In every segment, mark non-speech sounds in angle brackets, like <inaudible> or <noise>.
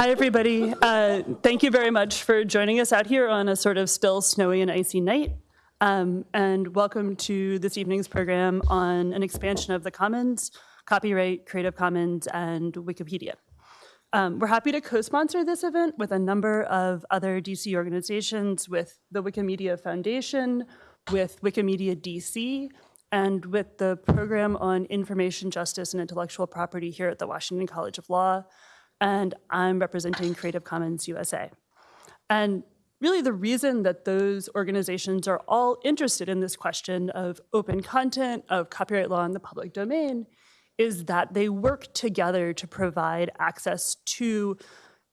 Hi, everybody. Uh, thank you very much for joining us out here on a sort of still snowy and icy night. Um, and welcome to this evening's program on an expansion of the Commons, copyright, Creative Commons, and Wikipedia. Um, we're happy to co-sponsor this event with a number of other DC organizations, with the Wikimedia Foundation, with Wikimedia DC, and with the Program on Information Justice and Intellectual Property here at the Washington College of Law, and I'm representing Creative Commons USA. And really the reason that those organizations are all interested in this question of open content, of copyright law in the public domain, is that they work together to provide access to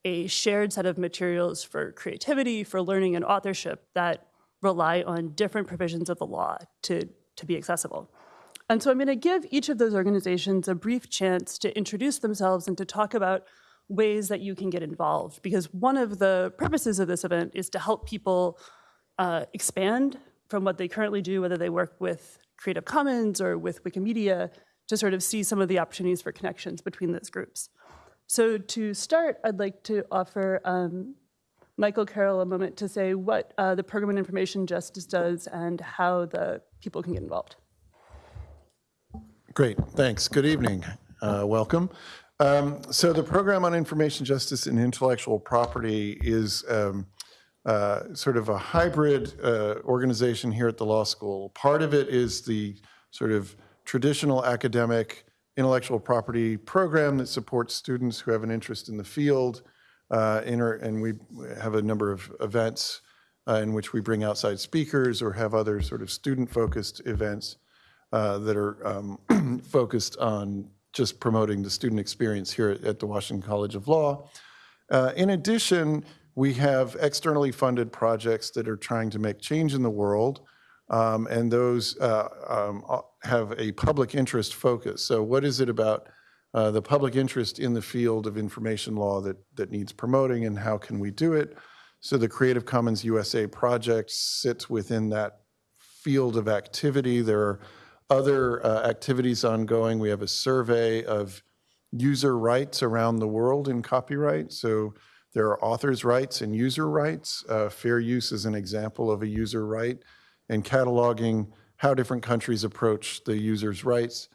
a shared set of materials for creativity, for learning and authorship that rely on different provisions of the law to, to be accessible. And so I'm gonna give each of those organizations a brief chance to introduce themselves and to talk about ways that you can get involved. Because one of the purposes of this event is to help people uh, expand from what they currently do, whether they work with Creative Commons or with Wikimedia, to sort of see some of the opportunities for connections between those groups. So to start, I'd like to offer um, Michael Carroll a moment to say what uh, the Program on Information Justice does and how the people can get involved. Great, thanks. Good evening. Uh, welcome. Um, so the Program on Information Justice and Intellectual Property is um, uh, sort of a hybrid uh, organization here at the law school. Part of it is the sort of traditional academic intellectual property program that supports students who have an interest in the field. Uh, and we have a number of events uh, in which we bring outside speakers or have other sort of student-focused events uh, that are um, <clears throat> focused on just promoting the student experience here at the Washington College of Law. Uh, in addition, we have externally funded projects that are trying to make change in the world, um, and those uh, um, uh, have a public interest focus. So what is it about uh, the public interest in the field of information law that, that needs promoting and how can we do it? So the Creative Commons USA project sits within that field of activity. There are other uh, activities ongoing. We have a survey of user rights around the world in copyright. So there are authors' rights and user rights. Uh, fair use is an example of a user right and cataloging how different countries approach the user's rights.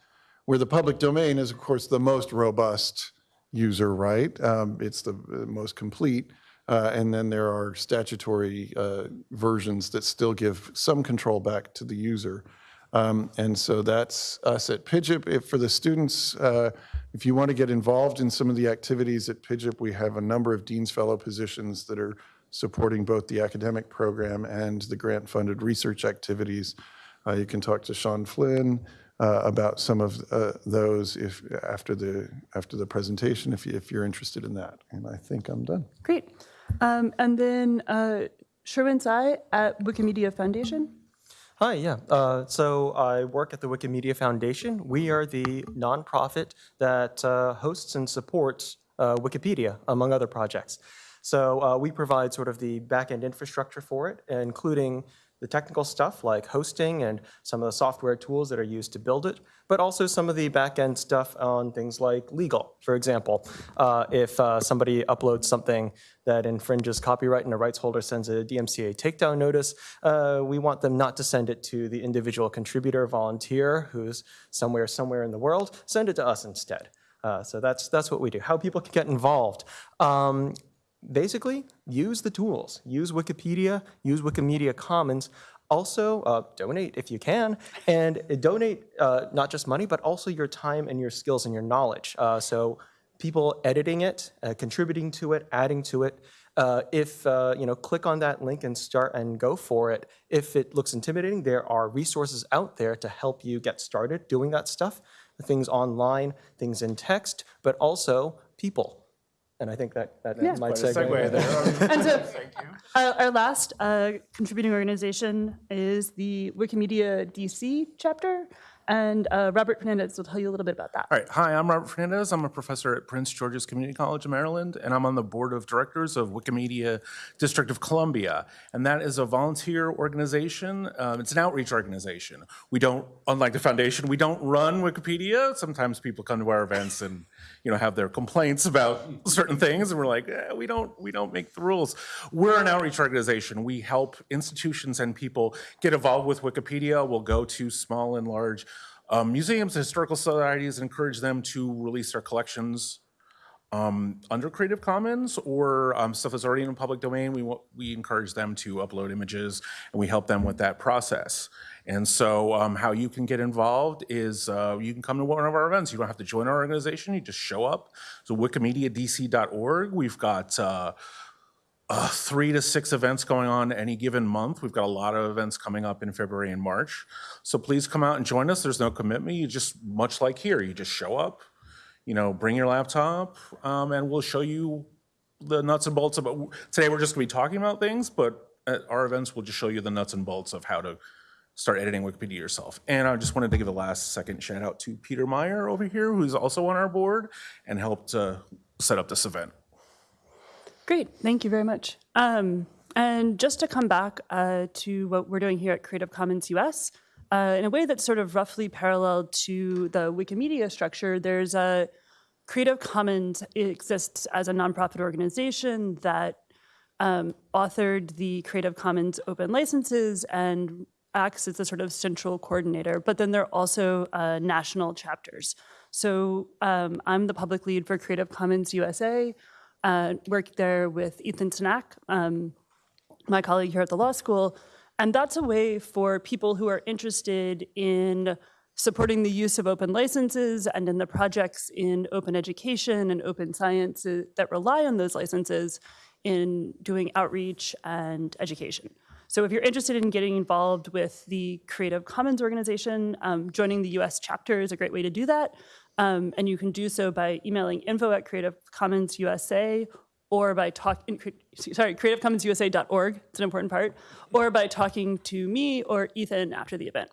Where the public domain is, of course, the most robust user right. Um, it's the most complete. Uh, and then there are statutory uh, versions that still give some control back to the user. Um, and so that's us at PIJIP. If for the students, uh, if you want to get involved in some of the activities at PIJIP, we have a number of Dean's Fellow positions that are supporting both the academic program and the grant-funded research activities. Uh, you can talk to Sean Flynn uh, about some of uh, those if after the after the presentation, if, you, if you're interested in that. And I think I'm done. Great. Um, and then uh, Sherwin Siy at Wikimedia Foundation. Hi, yeah. Uh, so I work at the Wikimedia Foundation. We are the nonprofit that uh, hosts and supports uh, Wikipedia, among other projects. So uh, we provide sort of the back-end infrastructure for it, including the technical stuff like hosting and some of the software tools that are used to build it, but also some of the back-end stuff on things like legal. For example, uh, if uh, somebody uploads something that infringes copyright and a rights holder sends a DMCA takedown notice, uh, we want them not to send it to the individual contributor volunteer who's somewhere, somewhere in the world, send it to us instead. Uh, so that's, that's what we do, how people can get involved. Um, basically use the tools. Use Wikipedia, use Wikimedia Commons. Also, uh, donate if you can, and donate uh, not just money, but also your time and your skills and your knowledge. Uh, so people editing it, uh, contributing to it, adding to it. Uh, if, uh, you know, click on that link and start and go for it. If it looks intimidating, there are resources out there to help you get started doing that stuff. Things online, things in text, but also people and I think that, that Yeah. might Quite a segue. segue there. And so Thank you. our, our last uh, contributing organization is the Wikimedia DC chapter. And uh, Robert Fernandez will tell you a little bit about that. All right. Hi, I'm Robert Fernandez. I'm a professor at Prince George's Community College of Maryland, and I'm on the board of directors of Wikimedia District of Columbia. And that is a volunteer organization. Um, it's an outreach organization. We don't, unlike the foundation, we don't run Wikipedia. Sometimes people come to our events and you know, have their complaints about certain things, and we're like, eh, we don't, we don't make the rules. We're an outreach organization. We help institutions and people get involved with Wikipedia. We'll go to small and large um, museums, historical societies, and encourage them to release their collections um, under Creative Commons or um, stuff that's already in the public domain, we, we encourage them to upload images and we help them with that process. And so um, how you can get involved is uh, you can come to one of our events. You don't have to join our organization, you just show up. So wikimediadc.org, we've got uh, uh, three to six events going on any given month. We've got a lot of events coming up in February and March. So please come out and join us. There's no commitment. You just, much like here, you just show up, you know, bring your laptop, um, and we'll show you the nuts and bolts about, today we're just gonna be talking about things, but at our events, we'll just show you the nuts and bolts of how to start editing Wikipedia yourself. And I just wanted to give a last second shout out to Peter Meyer over here, who's also on our board and helped uh, set up this event. Great, thank you very much. Um, and just to come back uh, to what we're doing here at Creative Commons US, uh, in a way that's sort of roughly parallel to the Wikimedia structure, there's a Creative Commons exists as a nonprofit organization that um, authored the Creative Commons open licenses and acts as a sort of central coordinator, but then there are also uh, national chapters. So um, I'm the public lead for Creative Commons USA, uh, worked there with Ethan Tanak, um, my colleague here at the law school. And that's a way for people who are interested in supporting the use of open licenses and in the projects in open education and open science uh, that rely on those licenses in doing outreach and education. So if you're interested in getting involved with the Creative Commons organization, um, joining the US chapter is a great way to do that. Um, and you can do so by emailing info at Creative Commons USA or by talking, sorry, creativecommonsusa.org, it's an important part, or by talking to me or Ethan after the event.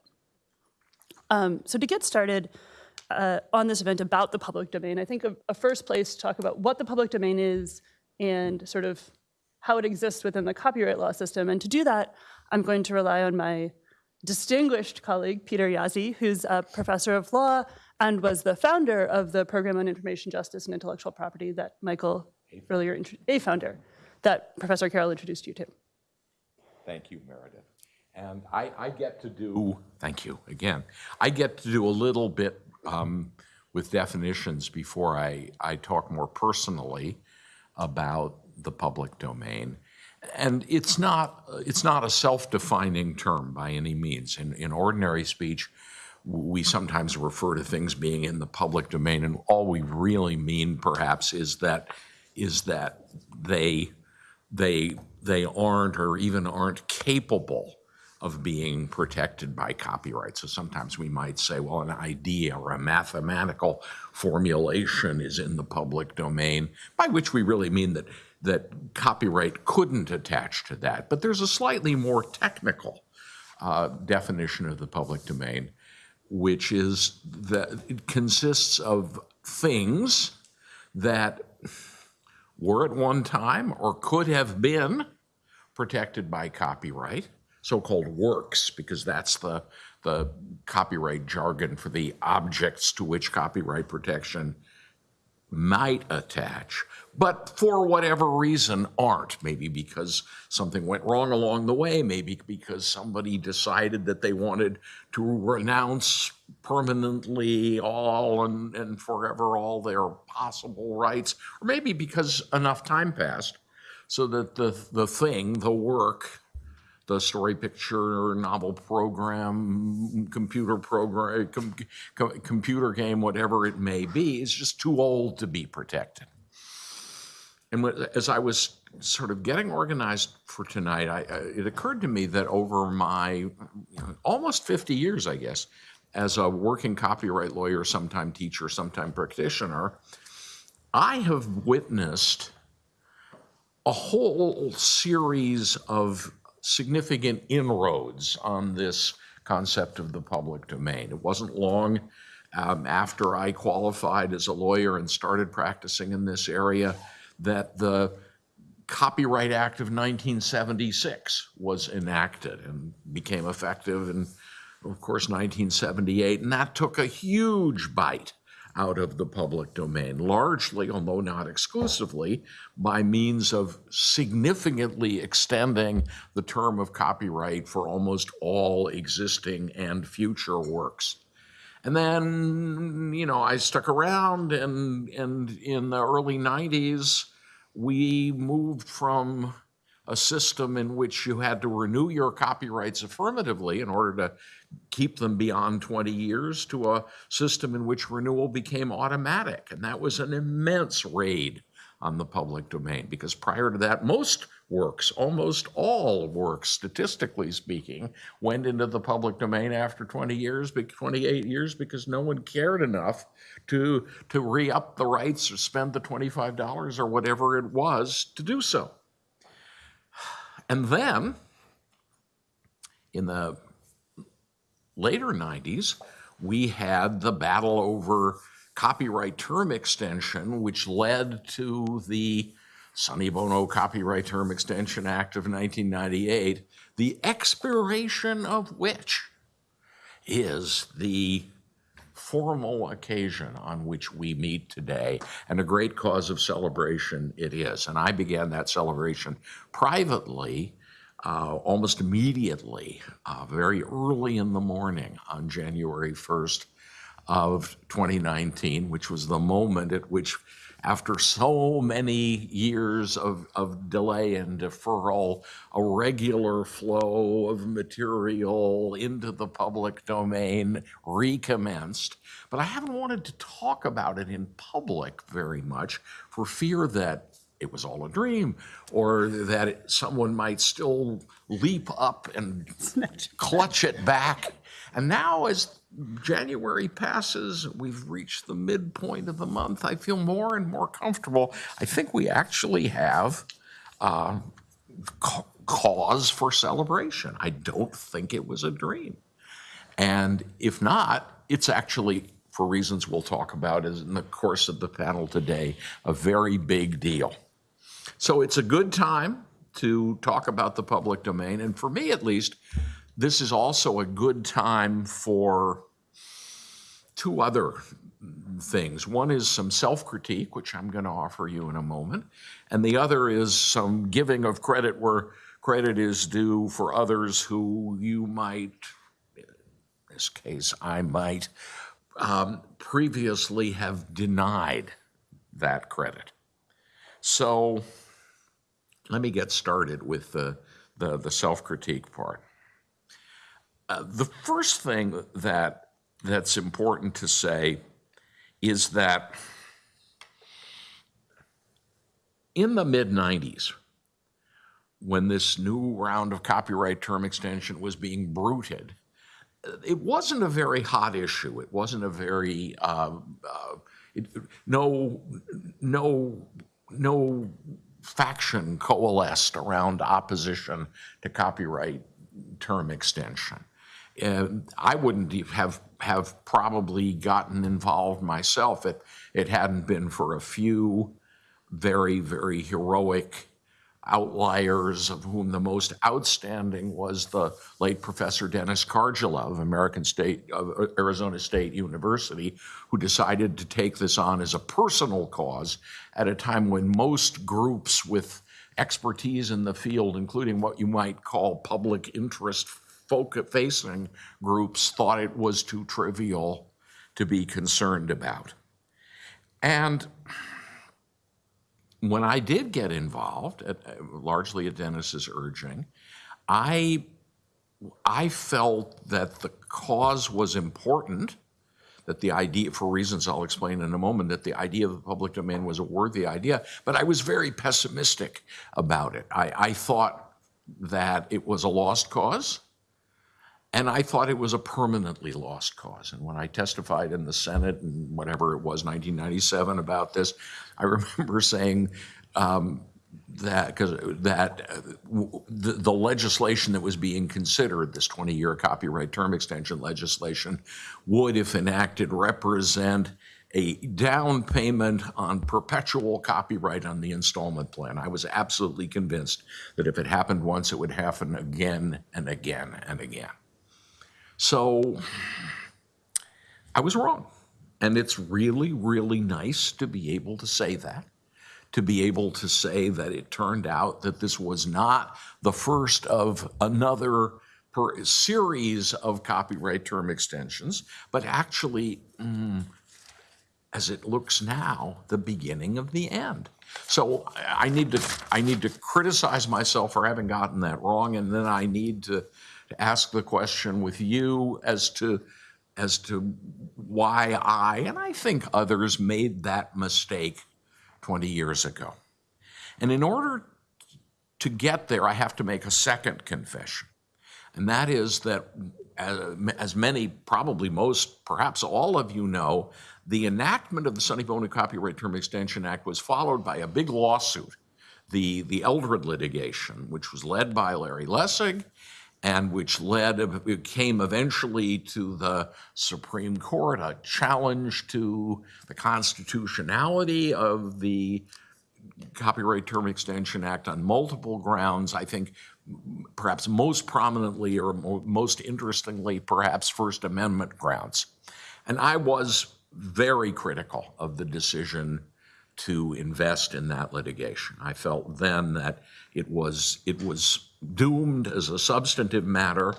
Um, so to get started uh, on this event about the public domain, I think a, a first place to talk about what the public domain is and sort of how it exists within the copyright law system. And to do that, I'm going to rely on my distinguished colleague, Peter Jaszi, who's a professor of law and was the founder of the Program on Information Justice and Intellectual Property that Michael earlier, a founder, that Professor Carroll introduced you to. Thank you, Meredith. And I, I get to do, thank you again, I get to do a little bit um, with definitions before I, I talk more personally about the public domain. And it's not, it's not a self-defining term by any means. In, in ordinary speech, we sometimes refer to things being in the public domain, and all we really mean perhaps is that, is that they, they, they aren't or even aren't capable of being protected by copyright. So sometimes we might say, well, an idea or a mathematical formulation is in the public domain, by which we really mean that, that copyright couldn't attach to that. But there's a slightly more technical uh, definition of the public domain, which is that it consists of things that were at one time or could have been protected by copyright, so-called works, because that's the, the copyright jargon for the objects to which copyright protection might attach, but for whatever reason aren't. Maybe because something went wrong along the way, maybe because somebody decided that they wanted to renounce permanently all and, and forever all their possible rights, or maybe because enough time passed so that the, the thing, the work, the story picture, novel program, computer program, com, com, computer game, whatever it may be, is just too old to be protected. And as I was sort of getting organized for tonight, I, it occurred to me that over my almost 50 years, I guess, as a working copyright lawyer, sometime teacher, sometime practitioner, I have witnessed a whole series of significant inroads on this concept of the public domain. It wasn't long um, after I qualified as a lawyer and started practicing in this area that the Copyright Act of 1976 was enacted and became effective in, of course, 1978. And that took a huge bite out of the public domain, largely, although not exclusively, by means of significantly extending the term of copyright for almost all existing and future works. And then, you know, I stuck around and, and in the early 90s, we moved from a system in which you had to renew your copyrights affirmatively in order to keep them beyond 20 years to a system in which renewal became automatic. And that was an immense raid on the public domain because prior to that, most works, almost all works, statistically speaking, went into the public domain after 20 years, be- 28 years, because no one cared enough to, to re-up the rights or spend the $25 or whatever it was to do so. And then, in the later 90s, we had the battle over copyright term extension, which led to the Sonny Bono Copyright Term Extension Act of 1998, the expiration of which is the formal occasion on which we meet today, and a great cause of celebration it is. And I began that celebration privately uh, almost immediately, uh, very early in the morning on January 1st of 2019, which was the moment at which, after so many years of, of delay and deferral, a regular flow of material into the public domain recommenced. But I haven't wanted to talk about it in public very much for fear that it was all a dream, or that it- someone might still leap up and clutch it back. And now, as January passes, we've reached the midpoint of the month, I feel more and more comfortable. I think we actually have uh, ca- cause for celebration. I don't think it was a dream. And if not, it's actually, for reasons we'll talk about as in the course of the panel today, a very big deal. So it's a good time to talk about the public domain. And for me, at least, this is also a good time for two other things. One is some self critique, which I'm going to offer you in a moment. And the other is some giving of credit where credit is due for others who you might, in this case, I might, um, previously have denied that credit. So let me get started with the, the, the self-critique part. Uh, the first thing that that's important to say is that in the mid 90s, when this new round of copyright term extension was being bruited, it wasn't a very hot issue. It wasn't a very uh, uh, it, no no no faction coalesced around opposition to copyright term extension. And I wouldn't have have probably gotten involved myself if it hadn't been for a few very very heroic outliers, of whom the most outstanding was the late Professor Dennis Karjala of American State, of uh, Arizona State University, who decided to take this on as a personal cause at a time when most groups with expertise in the field, including what you might call public interest facing groups, thought it was too trivial to be concerned about. And when I did get involved, at, largely at Dennis's urging, I I felt that the cause was important, that the idea, for reasons I'll explain in a moment, that the idea of the public domain was a worthy idea, but I was very pessimistic about it. I, I thought that it was a lost cause, and I thought it was a permanently lost cause. And when I testified in the Senate in whatever it was, 1997, about this, I <laughs> remember saying um, that because that uh, the, the legislation that was being considered, this 20-year copyright term extension legislation, would, if enacted, represent a down payment on perpetual copyright on the installment plan. I was absolutely convinced that if it happened once, it would happen again and again and again. So I was wrong. And it's really, really nice to be able to say that, to be able to say that it turned out that this was not the first of another per series of copyright term extensions, but actually, mm, as it looks now, the beginning of the end. So I need to, I need to criticize myself for having gotten that wrong, and then I need to ask the question with you as to, as to why I, and I think others, made that mistake 20 years ago. And in order to get there, I have to make a second confession. And that is that, as, as many, probably most, perhaps all of you know, the enactment of the Sonny Bono Copyright Term Extension Act was followed by a big lawsuit, the, the Eldred litigation, which was led by Larry Lessig and which led, it came eventually to the Supreme Court, a challenge to the constitutionality of the Copyright Term Extension Act on multiple grounds. I think perhaps most prominently or mo- most interestingly, perhaps First Amendment grounds. And I was very critical of the decision to invest in that litigation. I felt then that it was, it was doomed as a substantive matter,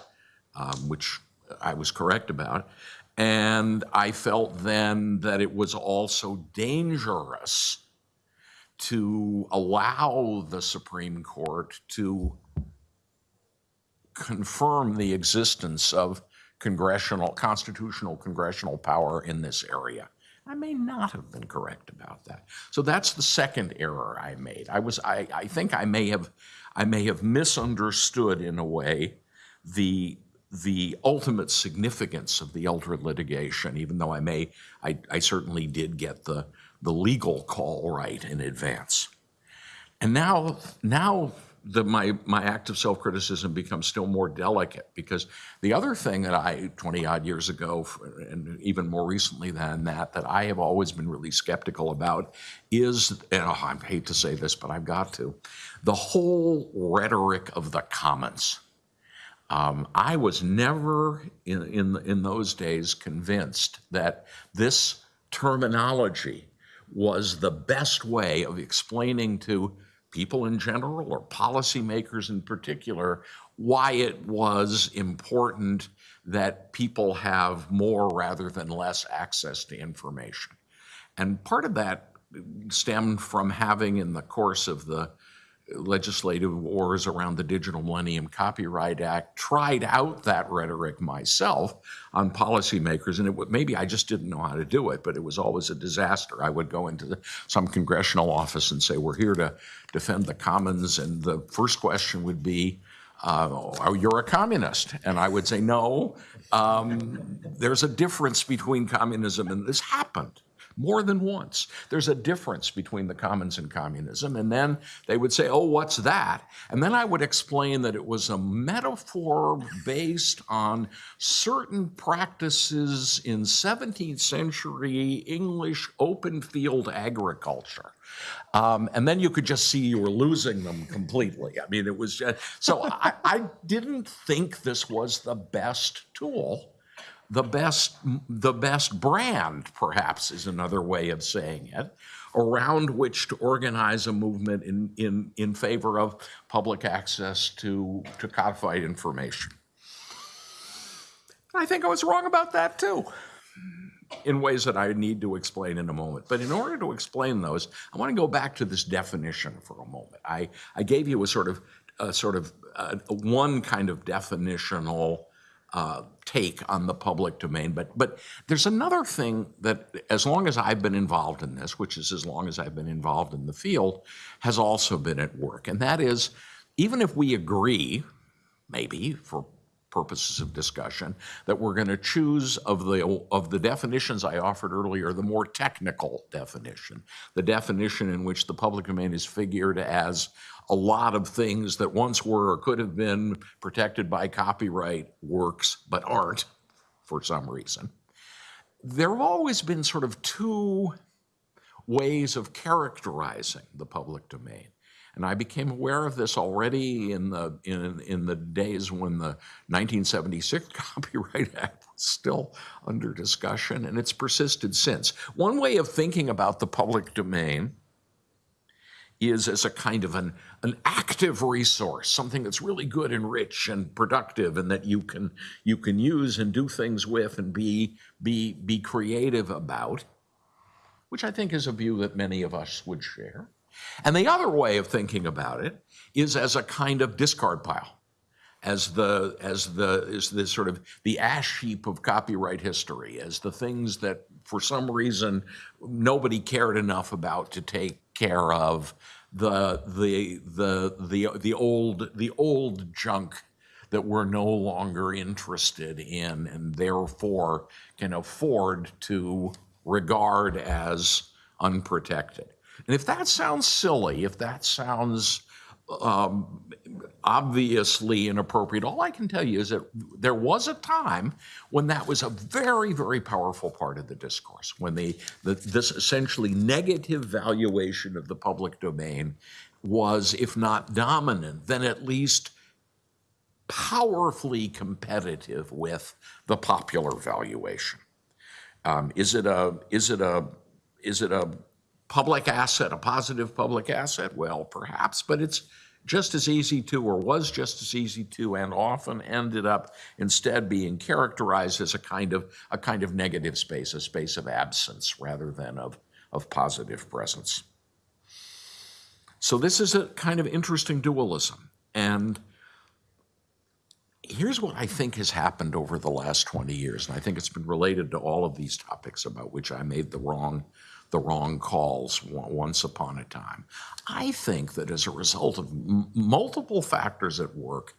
um, which I was correct about. And I felt then that it was also dangerous to allow the Supreme Court to confirm the existence of congressional, constitutional congressional power in this area. I may not have been correct about that. So that's the second error I made. I was, I, I think I may have, I may have misunderstood in a way the, the ultimate significance of the Eldred litigation, even though I may, I, I certainly did get the, the legal call right in advance. And now, now the, my, my act of self-criticism becomes still more delicate because the other thing that I, 20 odd years ago, and even more recently than that, that I have always been really skeptical about is, and oh, I hate to say this, but I've got to, the whole rhetoric of the commons. Um, I was never in, in, in those days convinced that this terminology was the best way of explaining to people in general or policymakers in particular why it was important that people have more rather than less access to information. And part of that stemmed from having, in the course of the legislative wars around the Digital Millennium Copyright Act, tried out that rhetoric myself on policymakers, and it would, maybe I just didn't know how to do it, but it was always a disaster. I would go into the, some congressional office and say, "We're here to defend the commons," and the first question would be, uh, "Oh, you're a communist," and I would say, "No, um, there's a difference between communism and this happened." More than once. There's a difference between the commons and communism. And then they would say, oh, what's that? And then I would explain that it was a metaphor based on certain practices in 17th century English open field agriculture. Um, and then you could just see you were losing them completely. I mean, it was just, so I, I didn't think this was the best tool the best the best brand perhaps is another way of saying it around which to organize a movement in in in favor of public access to to codified information i think i was wrong about that too in ways that I need to explain in a moment. But in order to explain those, I want to go back to this definition for a moment. I, I gave you a sort of a sort of uh, one kind of definitional uh, take on the public domain. But, but there's another thing that, as long as I've been involved in this, which is as long as I've been involved in the field, has also been at work. And that is, even if we agree, maybe for purposes of discussion, that we're going to choose of the, of the definitions I offered earlier, the more technical definition, the definition in which the public domain is figured as a lot of things that once were or could have been protected by copyright works but aren't for some reason. There have always been sort of two ways of characterizing the public domain. And I became aware of this already in the, in, in the days when the 1976 <laughs> Copyright Act was still under discussion, and it's persisted since. One way of thinking about the public domain is as a kind of an, an active resource, something that's really good and rich and productive and that you can, you can use and do things with and be, be, be creative about, which I think is a view that many of us would share. And the other way of thinking about it is as a kind of discard pile as the as the is the sort of the ash heap of copyright history as the things that for some reason nobody cared enough about to take care of the the the the the old the old junk that we're no longer interested in and therefore can afford to regard as unprotected. And if that sounds silly, if that sounds um, obviously inappropriate. All I can tell you is that there was a time when that was a very, very powerful part of the discourse, when the, the, this essentially negative valuation of the public domain was, if not dominant, then at least powerfully competitive with the popular valuation. Um, is it a is it a is it a public asset, a positive public asset? Well, perhaps, but it's just as easy to, or was just as easy to, and often ended up instead being characterized as a kind of a kind of negative space, a space of absence rather than of, of positive presence. So this is a kind of interesting dualism. And here's what I think has happened over the last 20 years, and I think it's been related to all of these topics about which I made the wrong the wrong calls once upon a time. I think that as a result of multiple factors at work,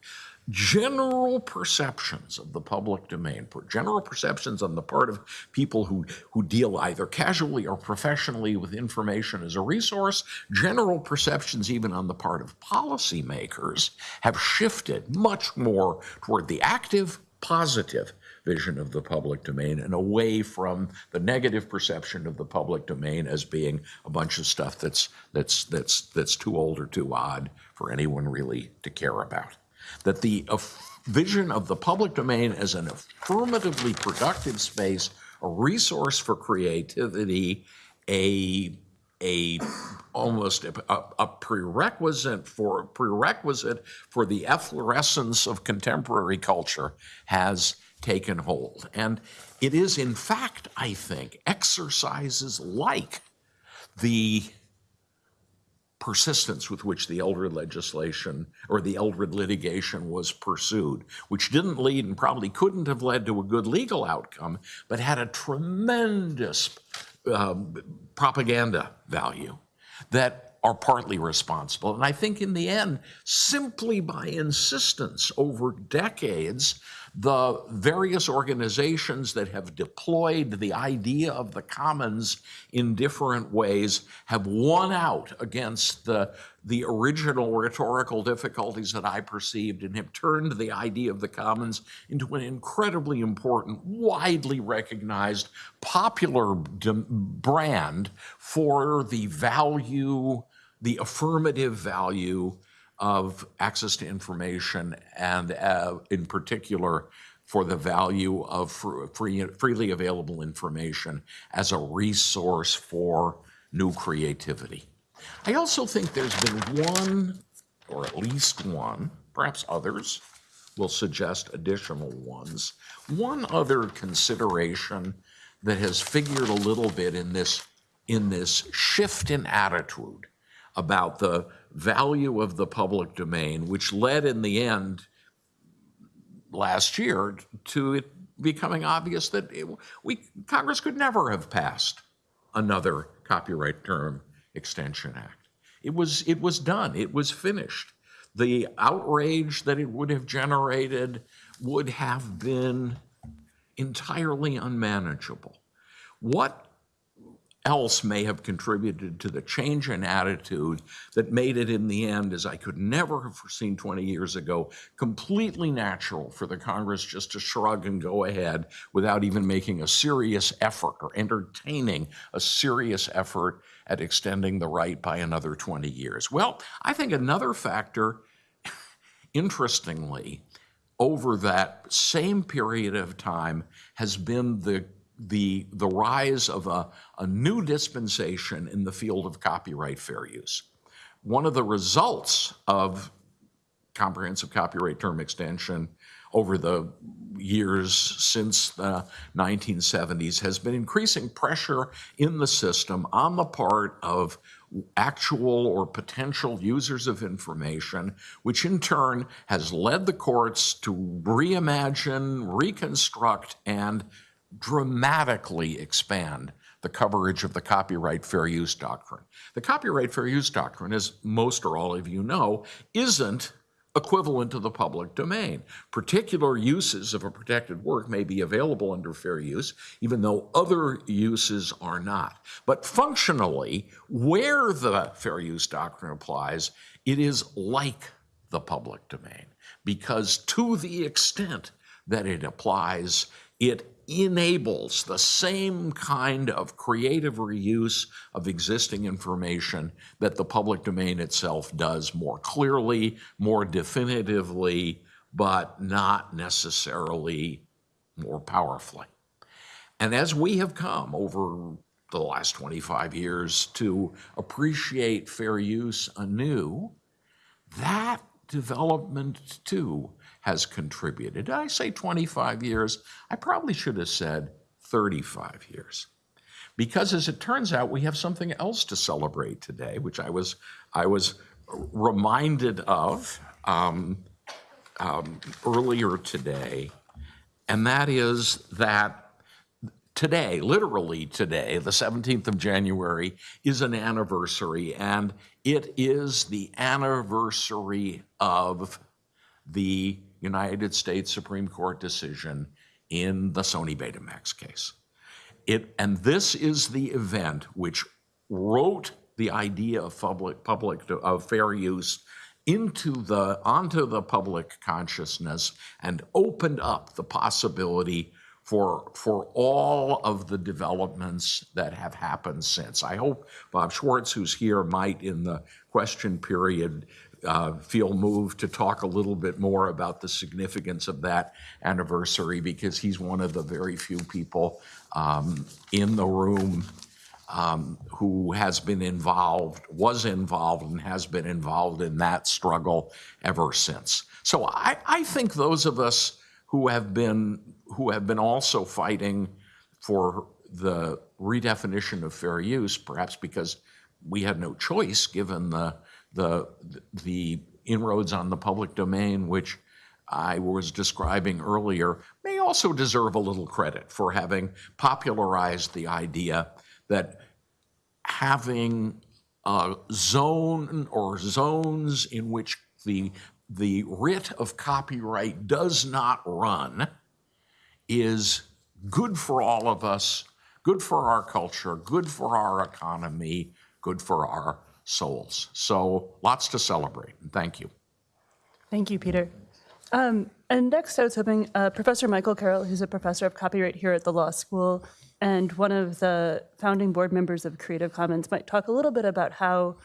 general perceptions of the public domain, general perceptions on the part of people who, who deal either casually or professionally with information as a resource, general perceptions even on the part of policymakers have shifted much more toward the active, positive vision of the public domain and away from the negative perception of the public domain as being a bunch of stuff that's that's that's that's too old or too odd for anyone really to care about. That the vision of the public domain as an affirmatively productive space, a resource for creativity, a a almost a, a, prerequisite for prerequisite for the efflorescence of contemporary culture has taken hold. And it is, in fact, I think, exercises like the persistence with which the Eldred legislation or the Eldred litigation was pursued, which didn't lead and probably couldn't have led to a good legal outcome, but had a tremendous um, propaganda value that are partly responsible. And I think in the end, simply by insistence over decades, the various organizations that have deployed the idea of the commons in different ways have won out against the, the original rhetorical difficulties that I perceived and have turned the idea of the commons into an incredibly important, widely recognized, popular brand for the value, the affirmative value of access to information and uh, in particular for the value of free, freely available information as a resource for new creativity. I also think there's been one, or at least one, perhaps others will suggest additional ones, one other consideration that has figured a little bit in this, in this shift in attitude about the value of the public domain, which led in the end last year to it becoming obvious that it, we Congress could never have passed another copyright term extension act. It was it was done. It was finished. The outrage that it would have generated would have been entirely unmanageable. What else may have contributed to the change in attitude that made it in the end, as I could never have foreseen 20 years ago, completely natural for the Congress just to shrug and go ahead without even making a serious effort or entertaining a serious effort at extending the right by another 20 years. Well, I think another factor, <laughs> interestingly, over that same period of time has been the, the, the rise of a, a new dispensation in the field of copyright fair use. One of the results of comprehensive copyright term extension over the years since the 1970s has been increasing pressure in the system on the part of actual or potential users of information, which in turn has led the courts to reimagine, reconstruct, and dramatically expand the coverage of the copyright fair use doctrine. The copyright fair use doctrine, as most or all of you know, isn't equivalent to the public domain. Particular uses of a protected work may be available under fair use, even though other uses are not. But functionally, where the fair use doctrine applies, it is like the public domain, because to the extent that it applies, it enables the same kind of creative reuse of existing information that the public domain itself does more clearly, more definitively, but not necessarily more powerfully. And as we have come over the last 25 years to appreciate fair use anew, that development too has contributed. I say 25 years? I probably should have said 35 years. Because as it turns out, we have something else to celebrate today, which I was, I was reminded of um, um, earlier today, and that is that today, literally today, the 17th of January, is an anniversary, and it is the anniversary of the United States Supreme Court decision in the Sony Betamax case. It, and this is the event which wrote the idea of public, public of fair use into the onto the public consciousness and opened up the possibility for for all of the developments that have happened since. I hope Bob Schwartz, who's here, might in the question period uh, feel moved to talk a little bit more about the significance of that anniversary because he's one of the very few people um, in the room um, who has been involved, was involved, and has been involved in that struggle ever since. So I, I think those of us who have been who have been also fighting for the redefinition of fair use, perhaps because we had no choice given the the, the inroads on the public domain, which I was describing earlier, may also deserve a little credit for having popularized the idea that having a zone or zones in which the, the writ of copyright does not run is good for all of us, good for our culture, good for our economy, good for our souls. So lots to celebrate, thank you. Thank you, Peter. Um, and next, I was hoping uh, Professor Michael Carroll, who's a professor of copyright here at the law school and one of the founding board members of Creative Commons, might talk a little bit about how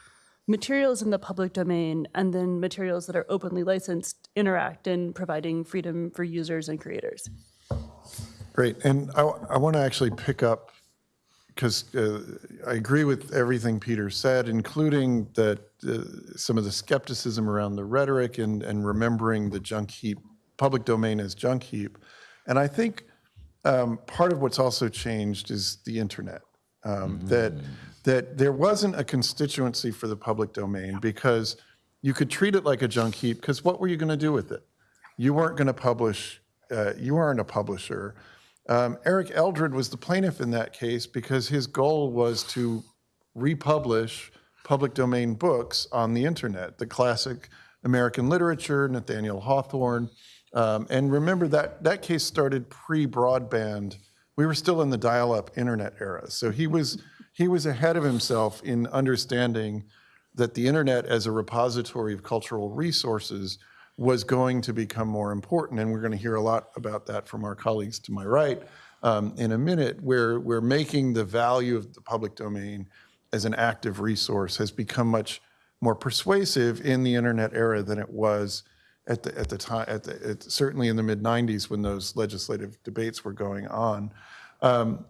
materials in the public domain and then materials that are openly licensed interact in providing freedom for users and creators. Great. And I, I want to actually pick up because uh, I agree with everything Peter said, including that uh, some of the skepticism around the rhetoric and, and remembering the junk heap, public domain as junk heap. And I think um, part of what's also changed is the internet. Um, That that there wasn't a constituency for the public domain because you could treat it like a junk heap. Because what were you going to do with it? You weren't going to publish. Uh, you aren't a publisher. Um, Eric Eldred was the plaintiff in that case because his goal was to republish public domain books on the internet, the classic American literature, Nathaniel Hawthorne. Um, and remember that that case started pre-broadband. We were still in the dial-up internet era. So he was he was ahead of himself in understanding that the internet as a repository of cultural resources was going to become more important. And we're going to hear a lot about that from our colleagues to my right um, in a minute, where we're making the value of the public domain as an active resource has become much more persuasive in the internet era than it was at the, at the time, at the, at, certainly in the mid 90s when those legislative debates were going on. Um,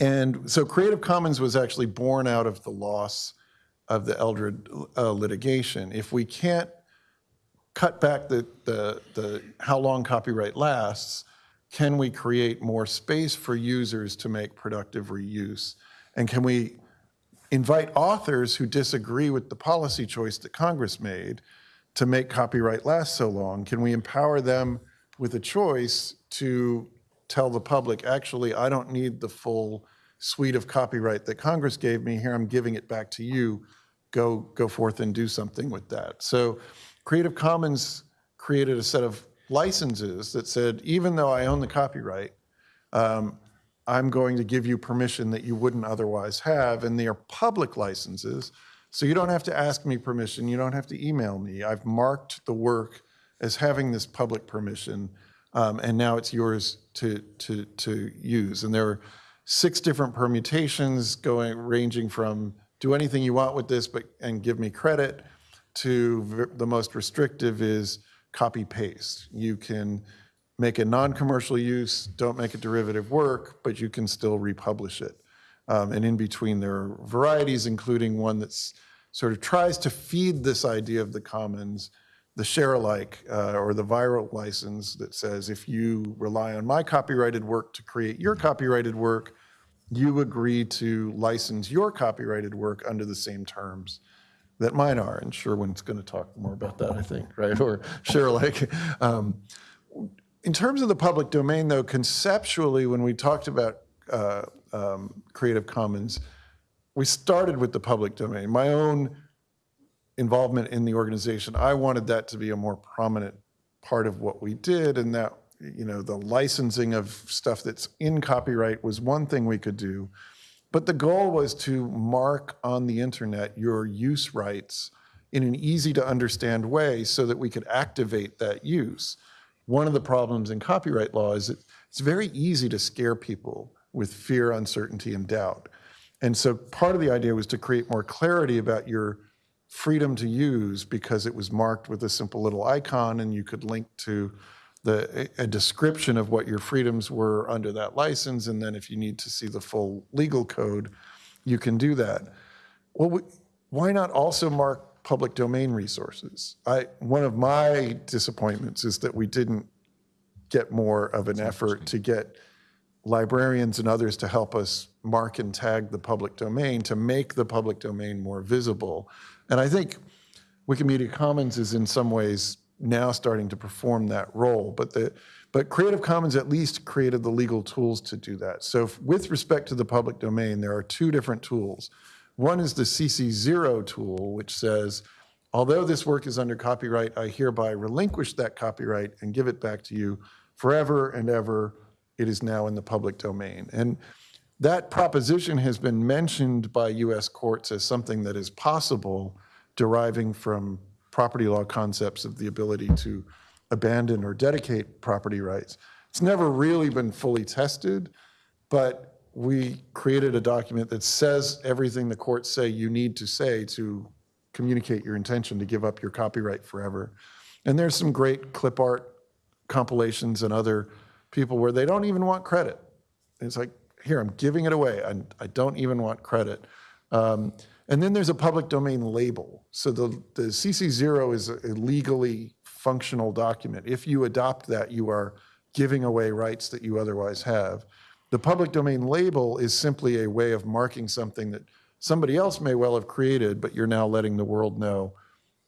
and so Creative Commons was actually born out of the loss of the Eldred uh, litigation. If we can't cut back the, the, the how long copyright lasts, can we create more space for users to make productive reuse? And can we invite authors who disagree with the policy choice that Congress made to make copyright last so long? Can we empower them with a choice to tell the public, actually, I don't need the full suite of copyright that Congress gave me. Here, I'm giving it back to you. Go, go forth and do something with that. So Creative Commons created a set of licenses that said, even though I own the copyright, um, I'm going to give you permission that you wouldn't otherwise have, and they are public licenses, so you don't have to ask me permission, you don't have to email me. I've marked the work as having this public permission, um, and now it's yours to, to, to use. And there are six different permutations going, ranging from do anything you want with this, but, and give me credit, to the most restrictive is copy paste. You can make a non-commercial use, don't make a derivative work, but you can still republish it. Um, and in between, there are varieties, including one that's sort of tries to feed this idea of the commons, the share alike uh, or the viral license that says if you rely on my copyrighted work to create your copyrighted work, you agree to license your copyrighted work under the same terms that mine are. And Sherwin's going to talk more about that, I think, right? Or share like, Um, in terms of the public domain, though, conceptually, when we talked about uh, um, Creative Commons, we started with the public domain. My own involvement in the organization, I wanted that to be a more prominent part of what we did, and that you know the licensing of stuff that's in copyright was one thing we could do, but the goal was to mark on the internet your use rights in an easy to understand way so that we could activate that use. One of the problems in copyright law is that it's very easy to scare people with fear, uncertainty, and doubt. And so part of the idea was to create more clarity about your freedom to use because it was marked with a simple little icon and you could link to the, a description of what your freedoms were under that license. And then if you need to see the full legal code, you can do that. Well, we, why not also mark public domain resources? I, one of my disappointments is that we didn't get more of an effort to get librarians and others to help us mark and tag the public domain to make the public domain more visible. And I think Wikimedia Commons is in some ways now starting to perform that role, but the but Creative Commons at least created the legal tools to do that. So if- with respect to the public domain, there are two different tools. One is the CC0 tool, which says, although this work is under copyright, I hereby relinquish that copyright and give it back to you forever and ever. It is now in the public domain. And that proposition has been mentioned by US courts as something that is possible, deriving from property law concepts of the ability to abandon or dedicate property rights. It's never really been fully tested, but we created a document that says everything the courts say you need to say to communicate your intention to give up your copyright forever. And there's some great clip art compilations and other people where they don't even want credit. It's like, here, I'm giving it away. I, I don't even want credit. Um, and then there's a public domain label. So the, the CC0 is a legally functional document. If you adopt that, you are giving away rights that you otherwise have. The public domain label is simply a way of marking something that somebody else may well have created, but you're now letting the world know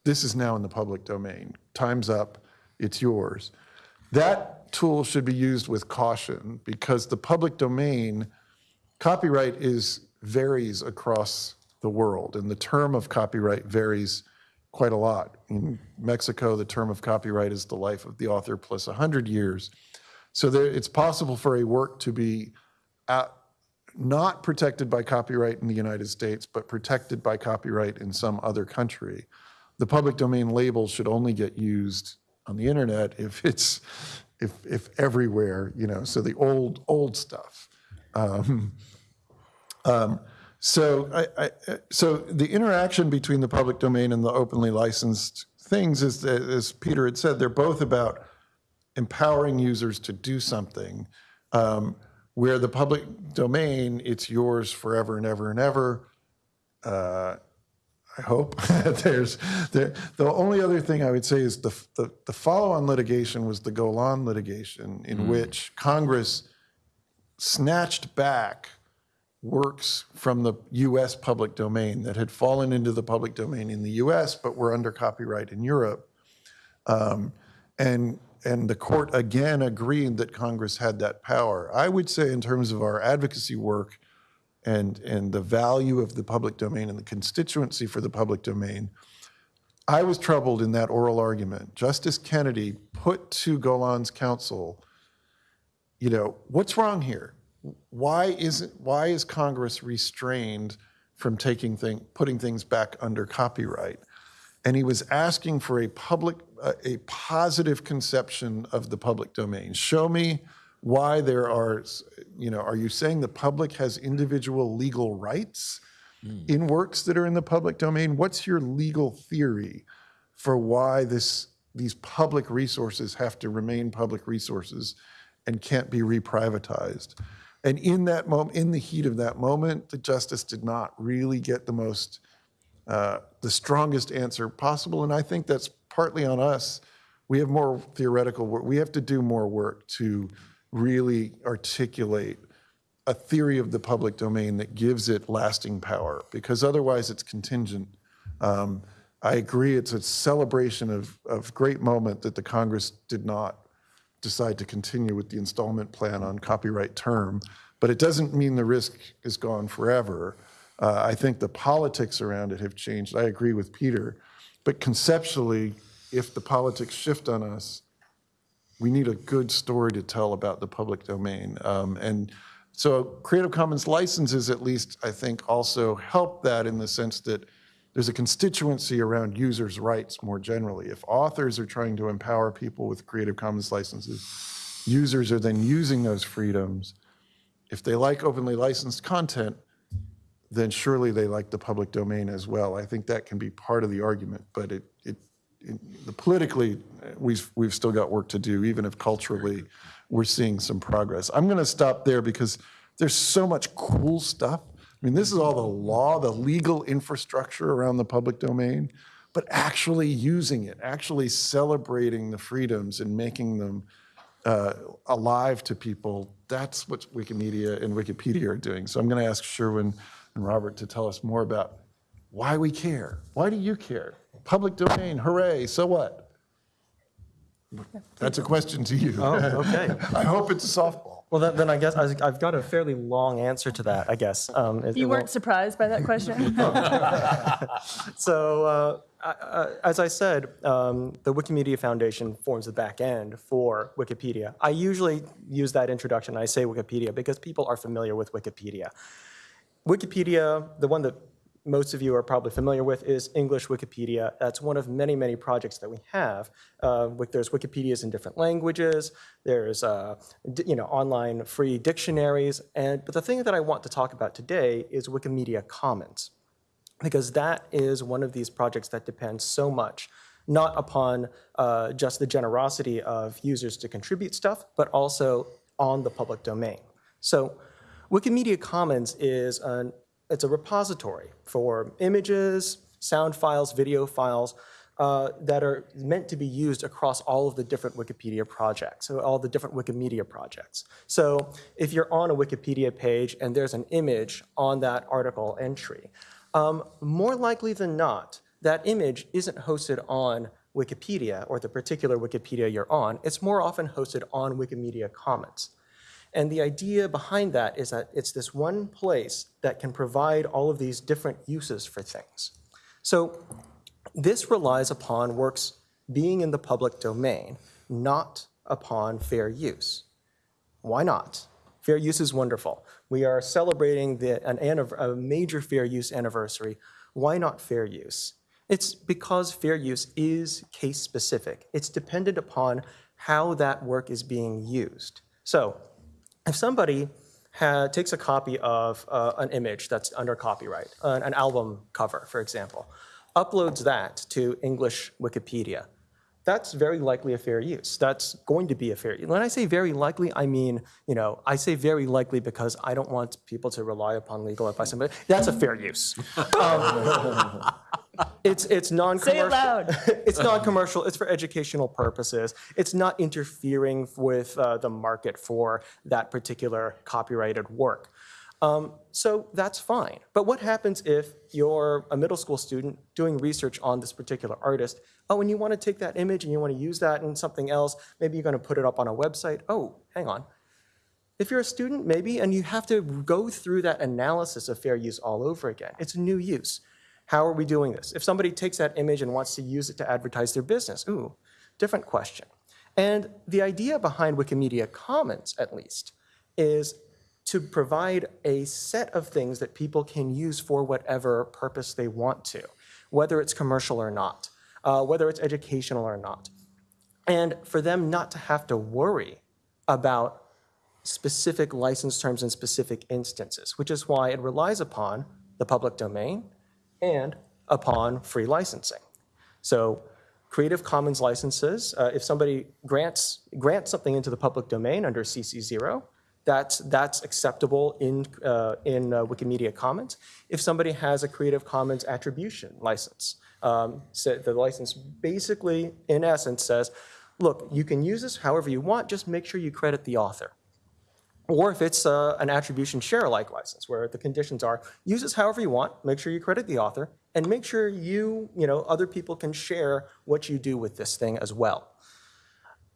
this is now in the public domain. Time's up, it's yours. That tool should be used with caution because the public domain, copyright is varies across the world, and the term of copyright varies quite a lot. In Mexico, the term of copyright is the life of the author plus 100 years. So there, it's possible for a work to be at, not protected by copyright in the United States, but protected by copyright in some other country. The public domain label should only get used on the internet if it's if if everywhere, you know. So the old old stuff. Um, um, so I, I, so the interaction between the public domain and the openly licensed things is, as Peter had said, they're both about empowering users to do something. Um, where the public domain, it's yours forever and ever and ever. Uh, I hope. <laughs> There's, there, the only other thing I would say is the, the, the follow-on litigation was the Golan litigation in which Congress snatched back works from the US public domain that had fallen into the public domain in the US but were under copyright in Europe. Um, and, and the court again agreed that Congress had that power. I would say in terms of our advocacy work and, and the value of the public domain and the constituency for the public domain, I was troubled in that oral argument. Justice Kennedy put to Golan's counsel, you know, what's wrong here? Why isn't why is Congress restrained from taking thing, putting things back under copyright? And he was asking for a public, a, a positive conception of the public domain. Show me why there are, you know, are you saying the public has individual legal rights hmm. in works that are in the public domain? What's your legal theory for why this, these public resources have to remain public resources and can't be reprivatized? And in that moment, in the heat of that moment, the justice did not really get the most, uh, the strongest answer possible. And I think that's partly on us. We have more theoretical work. We have to do more work to really articulate a theory of the public domain that gives it lasting power, because otherwise it's contingent. Um, I agree, it's a celebration of, of great moment that the Congress did not decide to continue with the installment plan on copyright term, but it doesn't mean the risk is gone forever. Uh, I think the politics around it have changed. I agree with Peter, but conceptually, if the politics shift on us, we need a good story to tell about the public domain. Um, and so Creative Commons licenses, at least, I think also help that in the sense that there's a constituency around users' rights more generally. If authors are trying to empower people with Creative Commons licenses, users are then using those freedoms. If they like openly licensed content, then surely they like the public domain as well. I think that can be part of the argument, but it, it, it the politically, we've, we've still got work to do, even if culturally we're seeing some progress. I'm going to stop there because there's so much cool stuff. I mean, this is all the law, the legal infrastructure around the public domain, but actually using it, actually celebrating the freedoms and making them uh, alive to people, that's what Wikimedia and Wikipedia are doing. So I'm going to ask Sherwin and Robert to tell us more about why we care. Why do you care? Public domain, hooray, so what? That's a question to you. Oh, okay. <laughs> I hope it's a softball. Well, then, then I guess I- I've got a fairly long answer to that, I guess. Um, it- You it weren't surprised by that question? <laughs> So, uh, I- I- as I said, um, the Wikimedia Foundation forms the back end for Wikipedia. I usually use that introduction, I say Wikipedia, because people are familiar with Wikipedia. Wikipedia, the one that most of you are probably familiar with, is English Wikipedia. That's one of many, many projects that we have. Uh, There's Wikipedias in different languages. There's, uh, you know, online free dictionaries. And, but the thing that I want to talk about today is Wikimedia Commons because that is one of these projects that depends so much not upon uh, just the generosity of users to contribute stuff, but also on the public domain. So Wikimedia Commons is an, it's a repository for images, sound files, video files uh, that are meant to be used across all of the different Wikipedia projects, so all the different Wikimedia projects. So if you're on a Wikipedia page and there's an image on that article entry, um, more likely than not, that image isn't hosted on Wikipedia or the particular Wikipedia you're on. It's more often hosted on Wikimedia Commons. And the idea behind that is that it's this one place that can provide all of these different uses for things. So this relies upon works being in the public domain, not upon fair use. Why not? Fair use is wonderful. We are celebrating the, an, a major fair use anniversary. Why not fair use? It's because fair use is case specific. It's dependent upon how that work is being used. So, if somebody takes a copy of uh, an image that's under copyright, an, an album cover, for example, uploads that to English Wikipedia, that's very likely a fair use. That's going to be a fair use. When I say very likely, I mean, you know, I say very likely because I don't want people to rely upon legal advice. But that's a fair use. <laughs> Um, it's it's non-commercial. Say it loud. <laughs> it's non-commercial. It's for educational purposes. It's not interfering with uh, the market for that particular copyrighted work. Um, so that's fine. But what happens if you're a middle school student doing research on this particular artist? Oh, and you want to take that image and you want to use that in something else. Maybe you're going to put it up on a website. Oh, hang on. If you're a student, maybe, and you have to go through that analysis of fair use all over again. It's a new use. How are we doing this? If somebody takes that image and wants to use it to advertise their business, ooh, different question. And the idea behind Wikimedia Commons, at least, is to provide a set of things that people can use for whatever purpose they want to, whether it's commercial or not, uh, whether it's educational or not. And for them not to have to worry about specific license terms in specific instances, which is why it relies upon the public domain and upon free licensing. So Creative Commons licenses, uh, if somebody grants, grants something into the public domain under CC0, that's, that's acceptable in, uh, in uh, Wikimedia Commons. If somebody has a Creative Commons attribution license, um, so the license basically, in essence, says, look, you can use this however you want, just make sure you credit the author. Or if it's uh, an attribution share-alike license, where the conditions are, use this however you want, make sure you credit the author, and make sure you, you know, other people can share what you do with this thing as well.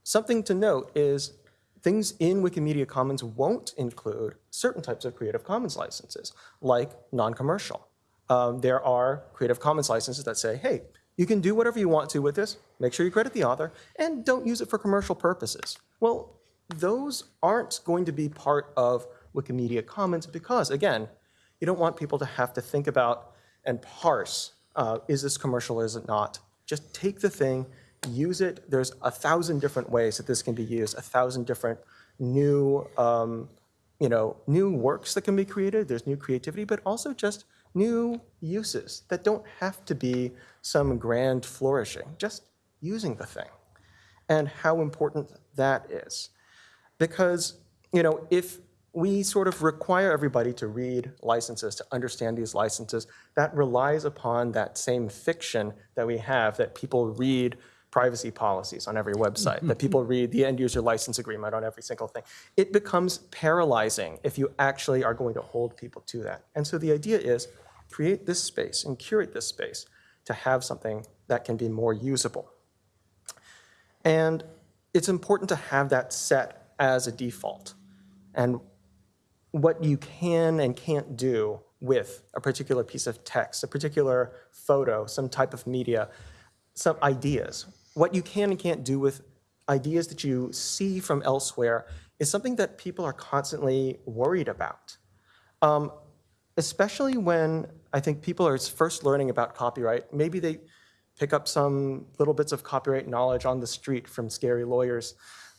Something to note is things in Wikimedia Commons won't include certain types of Creative Commons licenses, like non-commercial. Um, there are Creative Commons licenses that say, hey, you can do whatever you want to with this, make sure you credit the author, and don't use it for commercial purposes. Well, those aren't going to be part of Wikimedia Commons because, again, you don't want people to have to think about and parse, uh, is this commercial or is it not? Just take the thing, use it. There's a thousand different ways that this can be used, a thousand different new, um, you know, new works that can be created. There's new creativity, but also just new uses that don't have to be some grand flourishing, just using the thing and how important that is. Because, you know, if we sort of require everybody to read licenses, to understand these licenses, that relies upon that same fiction that we have, that people read privacy policies on every website, that people <laughs> read the end user license agreement on every single thing. It becomes paralyzing if you actually are going to hold people to that. And so the idea is create this space and curate this space to have something that can be more usable. And it's important to have that set as a default. And what you can and can't do with a particular piece of text, a particular photo, some type of media, some ideas. What you can and can't do with ideas that you see from elsewhere is something that people are constantly worried about. Um, especially when I think people are first learning about copyright. Maybe they pick up some little bits of copyright knowledge on the street from scary lawyers.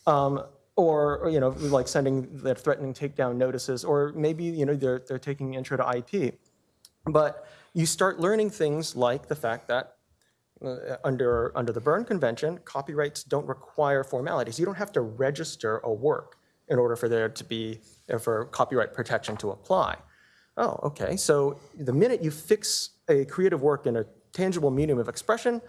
Um, or, you know, like sending the threatening takedown notices, or maybe, you know, they're, they're taking intro to IP. But you start learning things like the fact that uh, under, under the Berne Convention, copyrights don't require formalities. You don't have to register a work in order for there to be, uh, for copyright protection to apply. Oh, okay, so the minute you fix a creative work in a tangible medium of expression,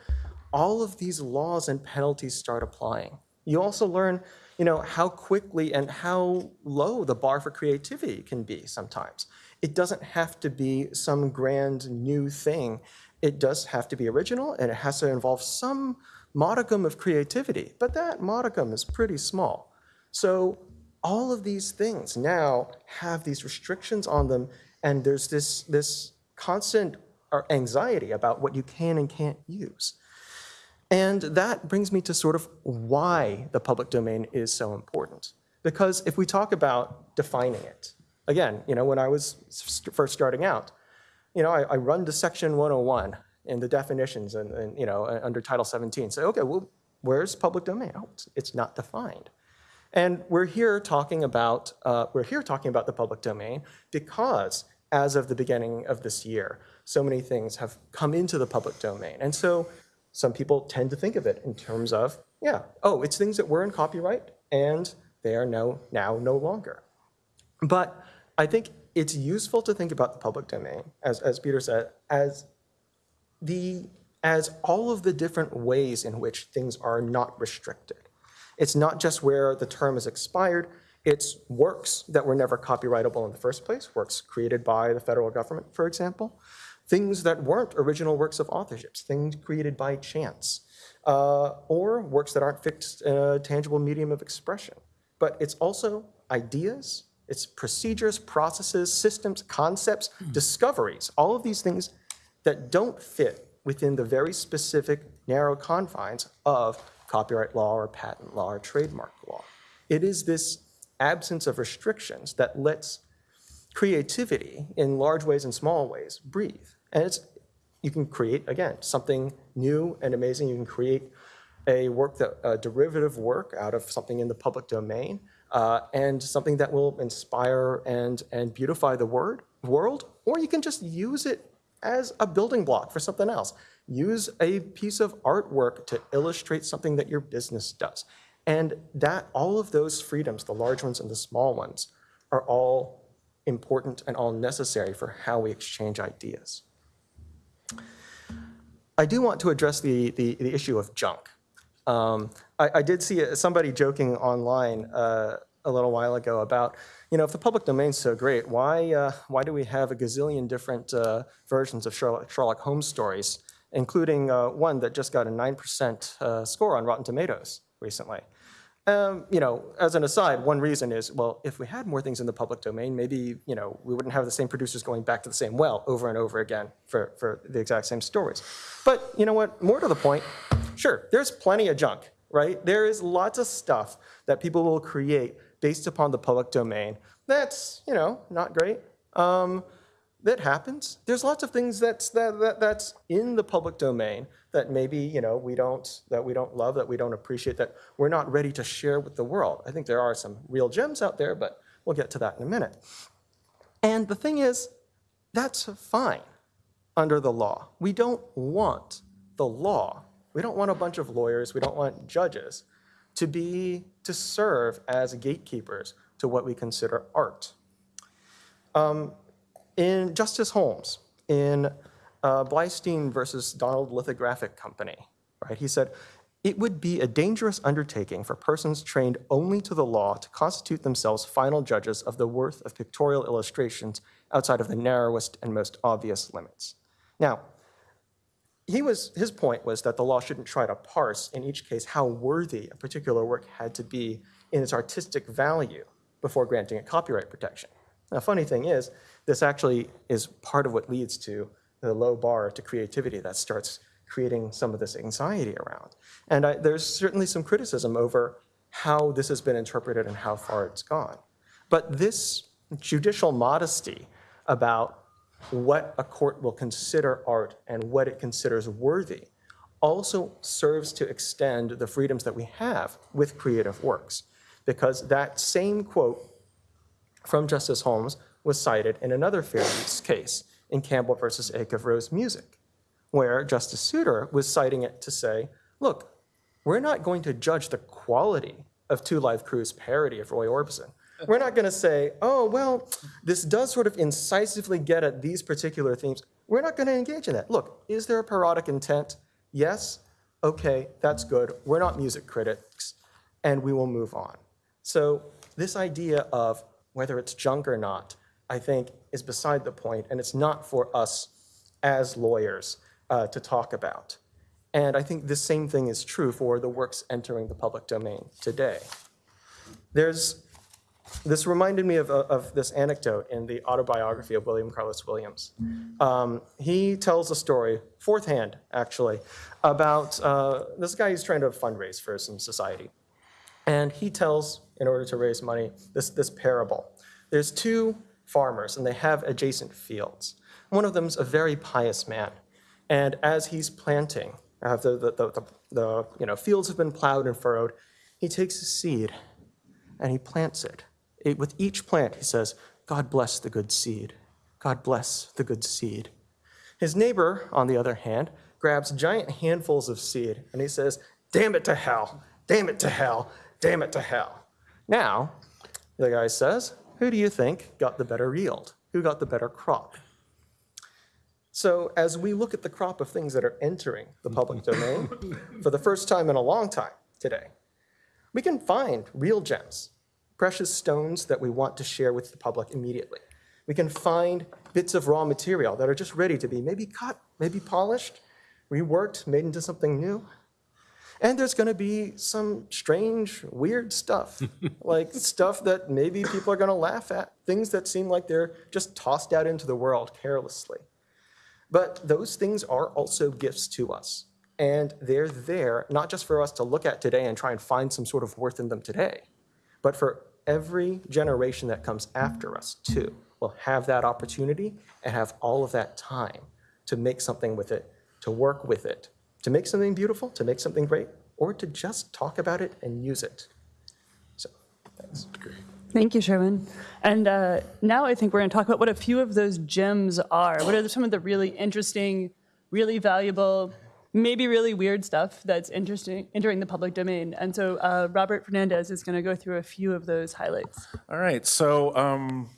all of these laws and penalties start applying. You also learn you know, how quickly and how low the bar for creativity can be sometimes. It doesn't have to be some grand new thing. It does have to be original and it has to involve some modicum of creativity, but that modicum is pretty small. So all of these things now have these restrictions on them and there's this, this constant uh, anxiety about what you can and can't use. And that brings me to sort of why the public domain is so important. Because if we talk about defining it, again, you know, when I was st first starting out, you know, I, I, run to section 101 in the definitions and, and, you know, under Title 17. Say, okay, well, where's public domain? Oh, it's, it's not defined. And we're here talking about, uh, we're here talking about the public domain because as of the beginning of this year, so many things have come into the public domain. And so some people tend to think of it in terms of, yeah, oh, it's things that were in copyright and they are now, now no longer. But I think it's useful to think about the public domain, as, as Peter said, as the as all of the different ways in which things are not restricted. It's not just where the term is expired, it's works that were never copyrightable in the first place, works created by the federal government, for example, things that weren't original works of authorships, things created by chance, uh, or works that aren't fixed in a tangible medium of expression. But it's also ideas, it's procedures, processes, systems, concepts, discoveries, all of these things that don't fit within the very specific narrow confines of copyright law or patent law or trademark law. It is this absence of restrictions that lets creativity in large ways and small ways breathe. And it's, you can create, again, something new and amazing. You can create a work that, a derivative work out of something in the public domain uh, and something that will inspire and, and beautify the word, world, or you can just use it as a building block for something else. Use a piece of artwork to illustrate something that your business does. And that all of those freedoms, the large ones and the small ones, are all important and all necessary for how we exchange ideas. I do want to address the, the, the issue of junk. Um, I, I, did see somebody joking online uh, a little while ago about, you know, if the public domain's so great, why, uh, why do we have a gazillion different uh, versions of Sherlock, Sherlock, Holmes stories, including uh, one that just got a 9% uh, score on Rotten Tomatoes recently? Um, you know, as an aside, one reason is, well, if we had more things in the public domain, maybe, you know, we wouldn't have the same producers going back to the same well over and over again for, for the exact same stories. But you know what, more to the point, sure, there's plenty of junk, right? There is lots of stuff that people will create based upon the public domain. That's, you know, not great. Um, that happens. There's lots of things that's, that, that, that's in the public domain that maybe, you know, we don't, that we don't love, that we don't appreciate, that we're not ready to share with the world. I think there are some real gems out there, but we'll get to that in a minute. And the thing is, that's fine under the law. We don't want the law. We don't want a bunch of lawyers. We don't want judges to be, to serve as gatekeepers to what we consider art. Um, in Justice Holmes, in uh, Bleistein versus Donaldson Lithographing Company, right, he said, it would be a dangerous undertaking for persons trained only to the law to constitute themselves final judges of the worth of pictorial illustrations outside of the narrowest and most obvious limits. Now, he was, his point was that the law shouldn't try to parse in each case how worthy a particular work had to be in its artistic value before granting it copyright protection. Now, funny thing is, this actually is part of what leads to the low bar to creativity that starts creating some of this anxiety around. And I, there's certainly some criticism over how this has been interpreted and how far it's gone. But this judicial modesty about what a court will consider art and what it considers worthy also serves to extend the freedoms that we have with creative works. Because that same quote from Justice Holmes was cited in another fair use case in Campbell versus Acuff-Rose Music, where Justice Souter was citing it to say, look, we're not going to judge the quality of Two Live Crew's parody of Roy Orbison. We're not going to say, oh, well, this does sort of incisively get at these particular themes. We're not going to engage in that. Look, is there a parodic intent? Yes. Okay, that's good. We're not music critics, and we will move on. So this idea of whether it's junk or not, I think, is beside the point, and it's not for us as lawyers uh, to talk about. And I think the same thing is true for the works entering the public domain today. There's this reminded me of, of this anecdote in the autobiography of William Carlos Williams. Um, he tells a story, fourth hand actually, about uh, this guy who's trying to fundraise for some society. And he tells, in order to raise money, this, this parable. There's two farmers and they have adjacent fields. One of them's a very pious man. And as he's planting, uh, after the, the, the, the you know, fields have been plowed and furrowed, he takes a seed and he plants it it, with each plant, he says, God bless the good seed. God bless the good seed. His neighbor, on the other hand, grabs giant handfuls of seed and he says, damn it to hell, damn it to hell, damn it to hell. Now, the guy says, who do you think got the better yield? Who got the better crop? So as we look at the crop of things that are entering the public <laughs> domain for the first time in a long time today, we can find real gems, precious stones that we want to share with the public immediately. We can find bits of raw material that are just ready to be maybe cut, maybe polished, reworked, made into something new. And there's going to be some strange, weird stuff, <laughs> like stuff that maybe people are going to laugh at, things that seem like they're just tossed out into the world carelessly. But those things are also gifts to us. And they're there not just for us to look at today and try and find some sort of worth in them today, but for every generation that comes after us too will have that opportunity and have all of that time to make something with it, to work with it, to make something beautiful, to make something great, or to just talk about it and use it. So, thanks. Thank you, Sherwin. And uh, now I think we're going to talk about what a few of those gems are. What are some of the really interesting, really valuable, maybe really weird stuff that's interesting entering the public domain? And so uh, Robert Fernandez is going to go through a few of those highlights. All right, so um,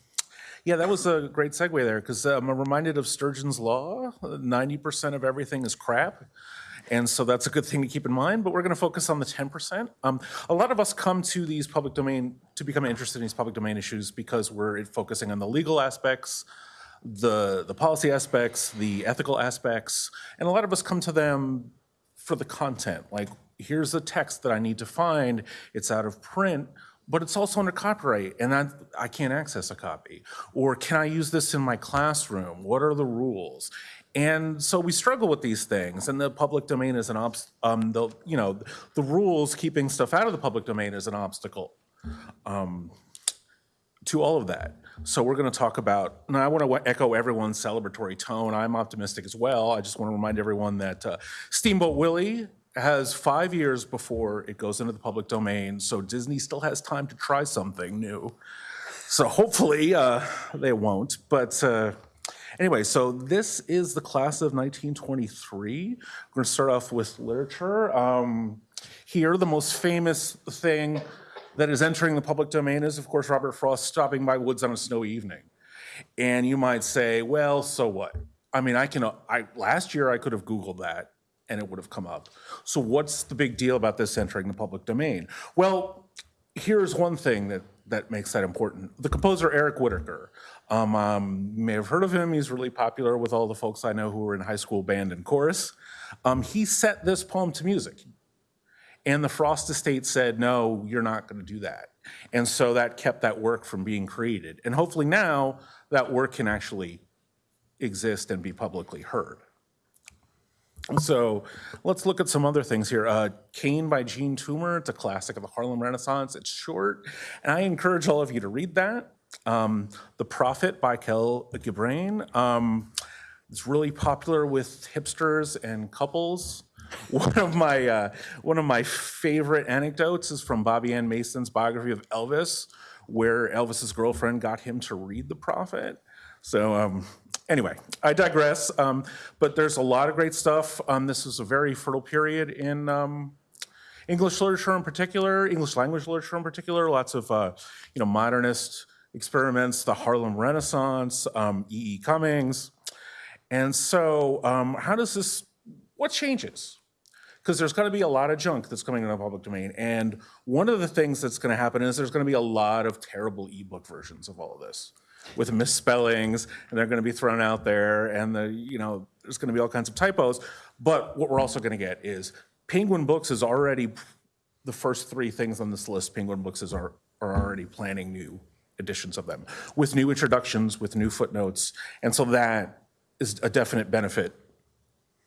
yeah, that was a great segue there because I'm reminded of Sturgeon's law. 90% of everything is crap. And so that's a good thing to keep in mind, but we're going to focus on the 10%. Um, a lot of us come to these public domain, to become interested in these public domain issues because we're focusing on the legal aspects, the, the policy aspects, the ethical aspects, and a lot of us come to them for the content. Like, here's a text that I need to find, it's out of print, but it's also under copyright and I, I can't access a copy. Or can I use this in my classroom? What are the rules? And so we struggle with these things, and the public domain is an obst. Um, the you know the rules keeping stuff out of the public domain is an obstacle um, to all of that. So we're going to talk about. And I want to echo everyone's celebratory tone. I'm optimistic as well. I just want to remind everyone that uh, Steamboat Willie has five years before it goes into the public domain, so Disney still has time to try something new. So hopefully uh, they won't, but. Uh, Anyway, so this is the class of 1923. We're going to start off with literature. Um, here, the most famous thing that is entering the public domain is, of course, Robert Frost stopping by woods on a snowy evening. And you might say, well, so what? I mean, I can, I, last year I could have Googled that and it would have come up. So what's the big deal about this entering the public domain? Well, here's one thing that, that makes that important. The composer Eric Whitacre um, um, you may have heard of him. He's really popular with all the folks I know who were in high school band and chorus. Um, he set this poem to music. And the Frost estate said, no, you're not going to do that. And so that kept that work from being created. And hopefully now that work can actually exist and be publicly heard. So let's look at some other things here. Uh, Cane by Jean Toomer, it's a classic of the Harlem Renaissance. It's short, and I encourage all of you to read that. Um, the Prophet by Kahlil Gibran. Um, it's really popular with hipsters and couples. <laughs> One of my uh, one of my favorite anecdotes is from Bobbie Ann Mason's biography of Elvis, where Elvis's girlfriend got him to read The Prophet. So um, anyway, I digress. Um, but there's a lot of great stuff. Um, this is a very fertile period in um, English literature in particular, English language literature in particular. Lots of uh, you know modernist experiments, the Harlem Renaissance, um, E. E. Cummings. And so um, how does this, what changes? Because there's going to be a lot of junk that's coming in the public domain. And one of the things that's going to happen is there's going to be a lot of terrible ebook versions of all of this with misspellings, and they're going to be thrown out there, and the you know there's going to be all kinds of typos. But what we're also going to get is Penguin Books is already the first three things on this list. Penguin Books is are, are already planning new editions of them with new introductions, with new footnotes. And so that is a definite benefit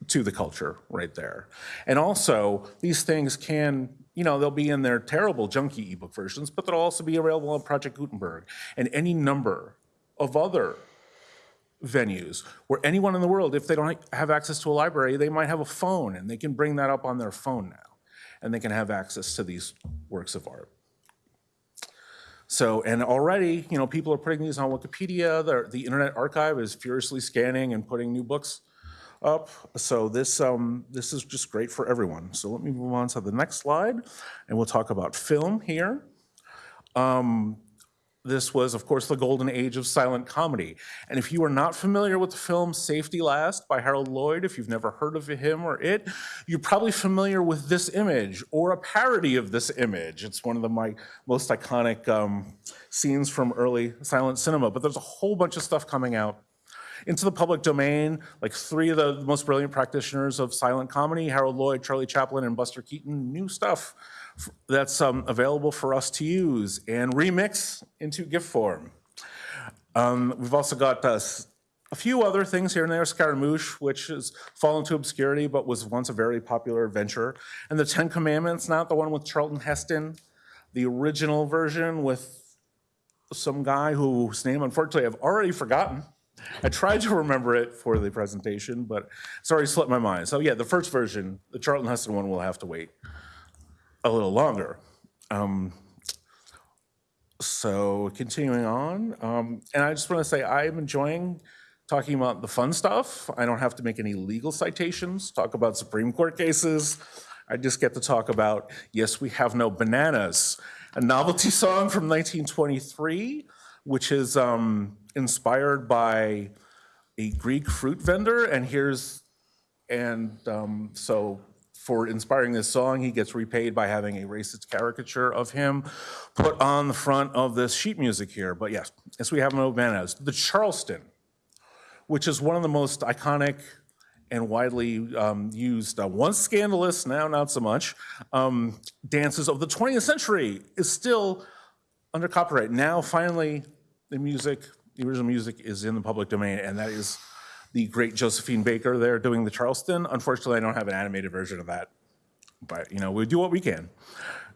to the culture right there. And also, these things can, you know, they'll be in their terrible junky ebook versions, but they'll also be available on Project Gutenberg and any number of other venues where anyone in the world, if they don't have access to a library, they might have a phone and they can bring that up on their phone now and they can have access to these works of art. So, and already, you know, people are putting these on Wikipedia. The, the Internet Archive is furiously scanning and putting new books up. So this, um, this is just great for everyone. So let me move on to the next slide, and we'll talk about film here. Um, This was, of course, the golden age of silent comedy. And if you are not familiar with the film Safety Last by Harold Lloyd, if you've never heard of him or it, you're probably familiar with this image or a parody of this image. It's one of the, my most iconic um, scenes from early silent cinema. But there's a whole bunch of stuff coming out into the public domain, like three of the most brilliant practitioners of silent comedy, Harold Lloyd, Charlie Chaplin, and Buster Keaton, new stuff that's um, available for us to use and remix into GIF form. Um, We've also got uh, a few other things here and there, Scaramouche, which has fallen to obscurity but was once a very popular venture, and the Ten Commandments, not the one with Charlton Heston, the original version with some guy whose name unfortunately I've already forgotten. I tried to remember it for the presentation, but it's already slipped my mind. So yeah, the first version, the Charlton Heston one, will have to wait a little longer. Um, so continuing on, um, and I just want to say I'm enjoying talking about the fun stuff. I don't have to make any legal citations, talk about Supreme Court cases. I just get to talk about, yes, we have no bananas, a novelty <laughs> song from 1923, which is um, inspired by a Greek fruit vendor. And here's, and um, so for inspiring this song, he gets repaid by having a racist caricature of him put on the front of this sheet music here. But yes, yes, we have no bananas. The Charleston, which is one of the most iconic and widely um, used, uh, once scandalous, now not so much, um, dances of the 20th century is still under copyright. Now, finally, the music, the original music is in the public domain, and that is the great Josephine Baker there doing the Charleston. Unfortunately, I don't have an animated version of that, but you know, we do what we can.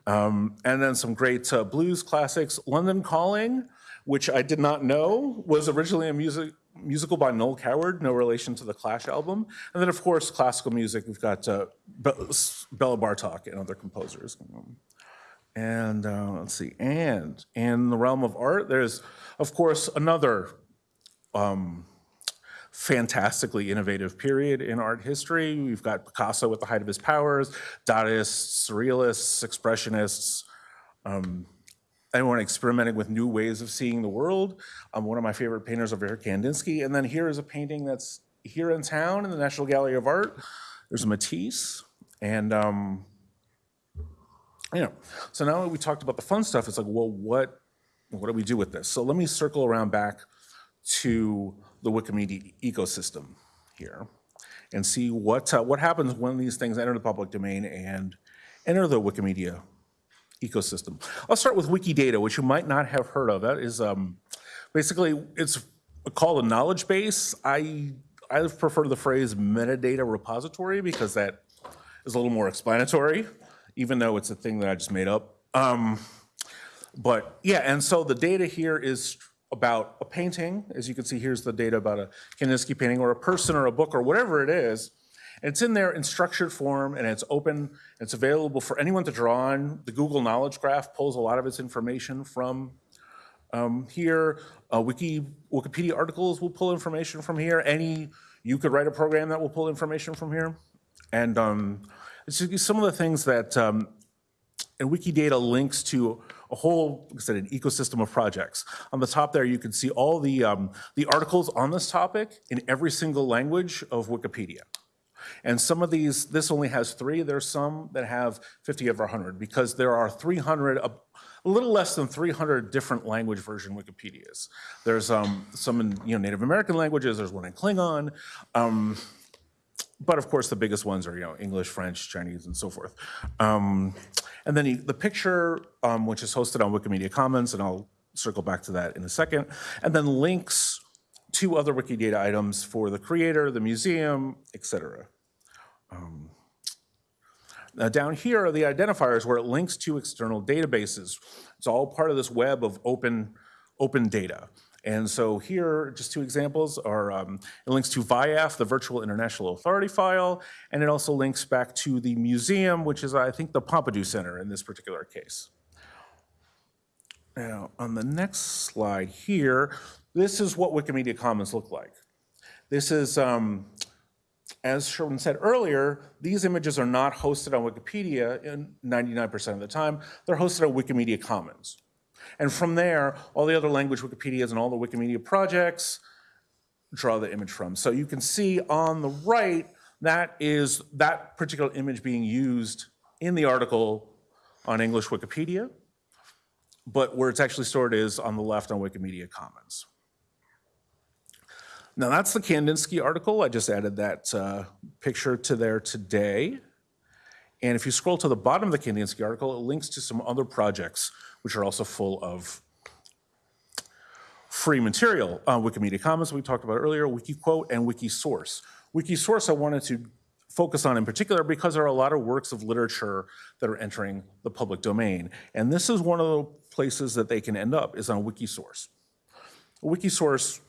Um, and then some great uh, blues classics, London Calling, which I did not know was originally a music musical by Noel Coward, no relation to the Clash album. And then, of course, classical music. We've got uh, Be- Bela Bartok and other composers. And uh, let's see, and in the realm of art, there's, of course, another um, fantastically innovative period in art history. We've got Picasso at the height of his powers, Dadaists, Surrealists, Expressionists, um, anyone experimenting with new ways of seeing the world. Um, one of my favorite painters over here, Kandinsky. And then here is a painting that's here in town in the National Gallery of Art. There's a Matisse. And, um, you know, so now that we talked about the fun stuff, it's like, well, what, what do we do with this? So let me circle around back to the Wikimedia ecosystem here and see what, uh, what happens when these things enter the public domain and enter the Wikimedia ecosystem. I'll start with Wikidata, which you might not have heard of. That is um, basically, it's called a knowledge base. I, I prefer the phrase metadata repository because that is a little more explanatory, even though it's a thing that I just made up. Um, but yeah, and so the data here is about a painting. As you can see, here's the data about a Kandinsky painting or a person or a book or whatever it is. And it's in there in structured form and it's open. It's available for anyone to draw on. The Google Knowledge Graph pulls a lot of its information from um, here. Uh, Wiki, Wikipedia articles will pull information from here. Any, you could write a program that will pull information from here. And um, it's some of the things that, um, and Wikidata links to a whole, like I said, an ecosystem of projects. On the top there, you can see all the, um, the articles on this topic in every single language of Wikipedia. And some of these, this only has three. There's some that have 50 over 100 because there are 300, a, a little less than 300 different language version Wikipedias. There's um, some in you know, Native American languages, there's one in Klingon. Um, but of course, the biggest ones are you know English, French, Chinese, and so forth. Um, and then the, picture, um, which is hosted on Wikimedia Commons, and I'll circle back to that in a second. And then links to other Wikidata items for the creator, the museum, et cetera. Um, now down here are the identifiers where it links to external databases. It's all part of this web of open, open data. And so here, just two examples are, um, it links to VIAF, the Virtual International Authority file, and it also links back to the museum, which is, I think, the Pompidou Center in this particular case. Now, on the next slide here, this is what Wikimedia Commons look like. This is um, as Sherwin said earlier, these images are not hosted on Wikipedia in 99% of the time. They're hosted on Wikimedia Commons. And from there, all the other language Wikipedias and all the Wikimedia projects draw the image from. So you can see on the right, that is that particular image being used in the article on English Wikipedia, but where it's actually stored is on the left on Wikimedia Commons. Now that's the Kandinsky article. I just added that uh, picture to there today. And if you scroll to the bottom of the Kandinsky article, it links to some other projects which are also full of free material. Uh, Wikimedia Commons, we talked about earlier, WikiQuote, and Wikisource. Wikisource I wanted to focus on in particular because there are a lot of works of literature that are entering the public domain. And this is one of the places that they can end up, is on Wikisource. Wikisource,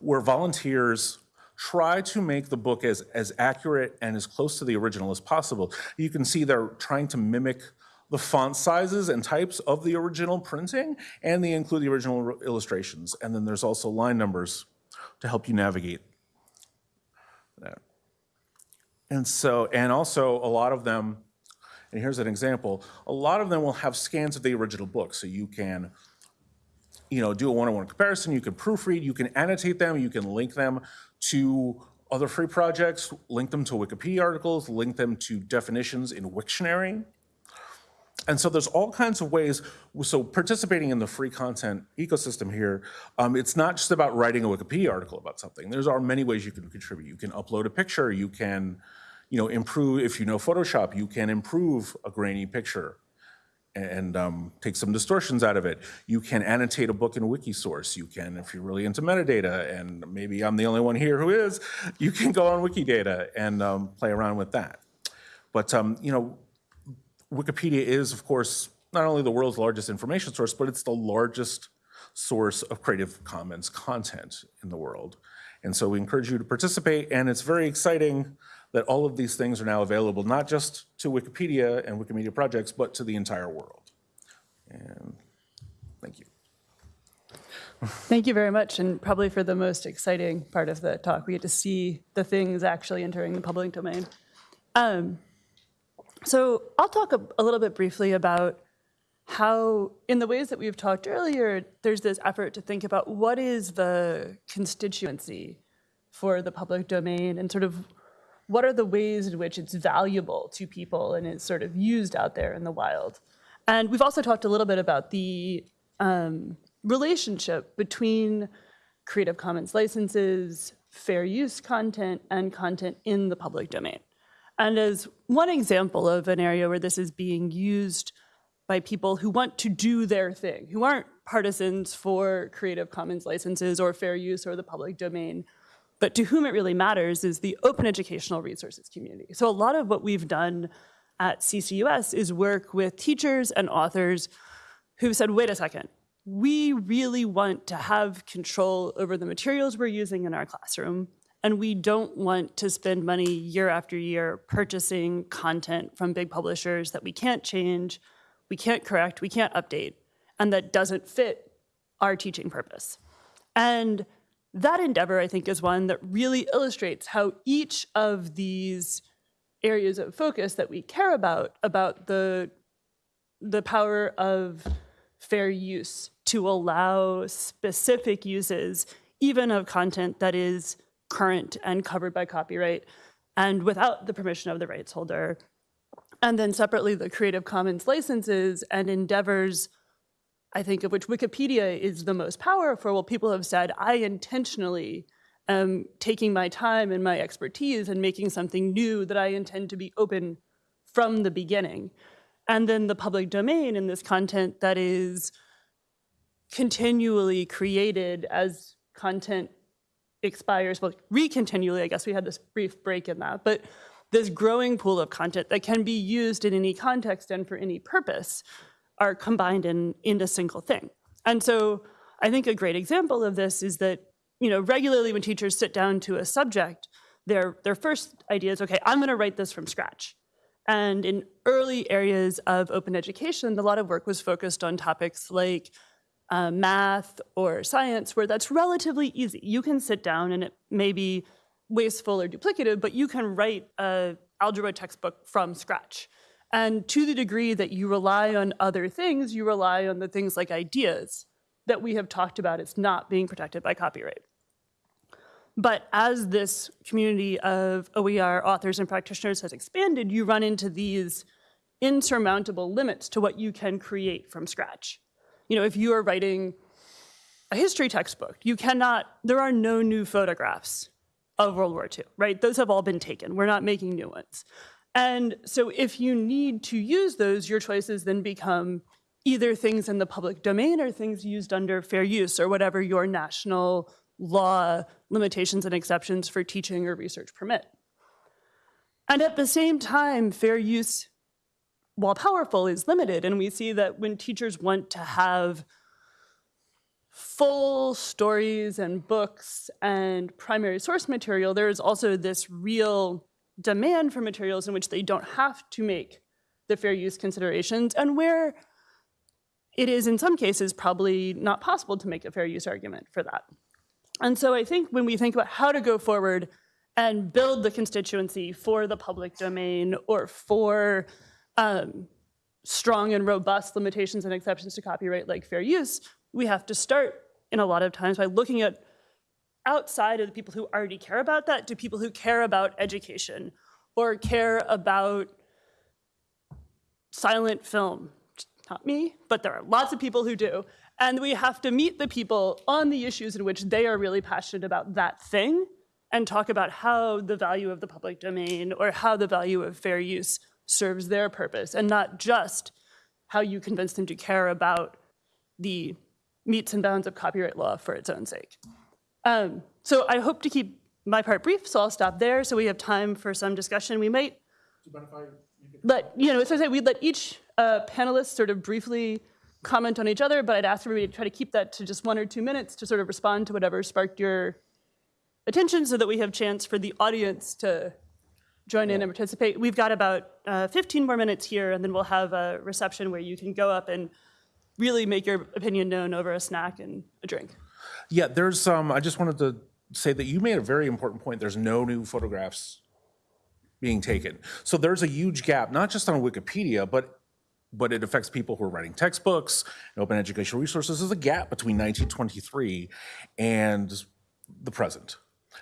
where volunteers try to make the book as, as accurate and as close to the original as possible. You can see they're trying to mimic the font sizes and types of the original printing, and they include the original illustrations. And then there's also line numbers to help you navigate that. And so, and also a lot of them, and here's an example, a lot of them will have scans of the original book, so you can you know, do a one-on-one comparison, you can proofread, you can annotate them, you can link them to other free projects, link them to Wikipedia articles, link them to definitions in Wiktionary. And so there's all kinds of ways, so participating in the free content ecosystem here, um, it's not just about writing a Wikipedia article about something. There's are many ways you can contribute. You can upload a picture, you can, you know, improve, if you know Photoshop, you can improve a grainy picture and um, take some distortions out of it. You can annotate a book in Wikisource. You can, if you're really into metadata, and maybe I'm the only one here who is, you can go on Wikidata and um, play around with that. But, um, you know, Wikipedia is, of course, not only the world's largest information source, but it's the largest source of Creative Commons content in the world. And so we encourage you to participate, and it's very exciting that all of these things are now available, not just to Wikipedia and Wikimedia projects, but to the entire world. And thank you. Thank you very much, and probably for the most exciting part of the talk, we get to see the things actually entering the public domain. Um, so I'll talk a, a little bit briefly about how, in the ways that we've talked earlier, there's this effort to think about what is the constituency for the public domain and sort of what are the ways in which it's valuable to people and is sort of used out there in the wild. And we've also talked a little bit about the um, relationship between Creative Commons licenses, fair use content, and content in the public domain. And as one example of an area where this is being used by people who want to do their thing, who aren't partisans for Creative Commons licenses or fair use or the public domain, but to whom it really matters is the open educational resources community. So a lot of what we've done at CCUS is work with teachers and authors who've said, wait a second, we really want to have control over the materials we're using in our classroom, and we don't want to spend money year after year purchasing content from big publishers that we can't change, we can't correct, we can't update, and that doesn't fit our teaching purpose. And that endeavor, I think, is one that really illustrates how each of these areas of focus that we care about, about the, the power of fair use to allow specific uses, even of content that is current and covered by copyright, and without the permission of the rights holder. And then separately, the Creative Commons licenses and endeavors I think of which Wikipedia is the most powerful, well, people have said, I intentionally am taking my time and my expertise and making something new that I intend to be open from the beginning. And then the public domain and this content that is continually created as content expires, well, recontinually, I guess we had this brief break in that, but this growing pool of content that can be used in any context and for any purpose are combined in, in a single thing. And so I think a great example of this is that, you know, regularly when teachers sit down to a subject, their, their first idea is, okay, I'm gonna write this from scratch. And in early areas of open education, a lot of work was focused on topics like uh, math or science, where that's relatively easy. You can sit down and it may be wasteful or duplicative, but you can write a algebra textbook from scratch. And to the degree that you rely on other things, you rely on the things like ideas that we have talked about as not being protected by copyright. But as this community of OER authors and practitioners has expanded, you run into these insurmountable limits to what you can create from scratch. You know, if you are writing a history textbook, you cannot, there are no new photographs of World War II, right? Those have all been taken. We're not making new ones. And so if you need to use those, your choices then become either things in the public domain or things used under fair use or whatever your national law limitations and exceptions for teaching or research permit. And at the same time, fair use, while powerful, is limited. And we see that when teachers want to have full stories and books and primary source material, there is also this real demand for materials in which they don't have to make the fair use considerations and where it is in some cases probably not possible to make a fair use argument for that. And so I think when we think about how to go forward and build the constituency for the public domain or for um, strong and robust limitations and exceptions to copyright like fair use, we have to start in a lot of times by looking at outside of the people who already care about that to people who care about education or care about silent film. Not me, but there are lots of people who do. And we have to meet the people on the issues in which they are really passionate about that thing and talk about how the value of the public domain or how the value of fair use serves their purpose and not just how you convince them to care about the metes and bounds of copyright law for its own sake. Um, so I hope to keep my part brief, so I'll stop there so we have time for some discussion. We might let, you know, as I say we'd let each uh, panelist sort of briefly comment on each other, but I'd ask everybody to try to keep that to just one or two minutes to sort of respond to whatever sparked your attention so that we have chance for the audience to join in and participate. We've got about uh, 15 more minutes here, and then we'll have a reception where you can go up and really make your opinion known over a snack and a drink. Yeah, there's, um, I just wanted to say that you made a very important point. There's no new photographs being taken. So there's a huge gap, not just on Wikipedia, but but it affects people who are writing textbooks and open educational resources. There's a gap between 1923 and the present.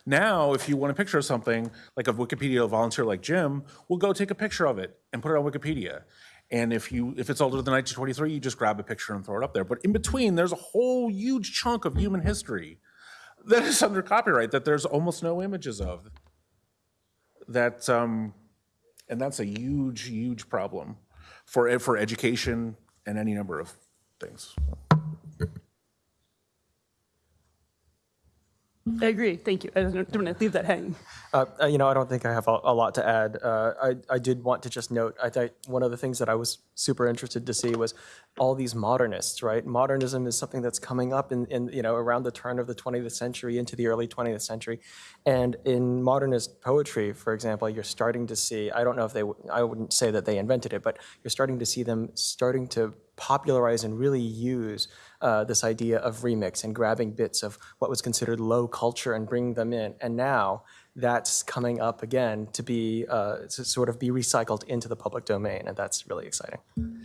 Now, if you want a picture of something, like a Wikipedia volunteer like Jim, we'll go take a picture of it and put it on Wikipedia. And if you if it's older than 1923, you just grab a picture and throw it up there. But in between, there's a whole huge chunk of human history that is under copyright that there's almost no images of. That um, and that's a huge, huge problem for for education and any number of things. I agree, thank you. I don't, want to leave that hanging. Uh, uh, You know, I don't think I have a a lot to add. Uh, I I did want to just note, I think one of the things that I was super interested to see was all these modernists, right? Modernism is something that's coming up in, in, you know, around the turn of the 20th century into the early 20th century. And in modernist poetry, for example, you're starting to see, I don't know if they, I wouldn't say that they invented it, but you're starting to see them starting to popularize and really use uh, this idea of remix and grabbing bits of what was considered low culture and bringing them in. And now that's coming up again to be uh, to sort of be recycled into the public domain, and that's really exciting.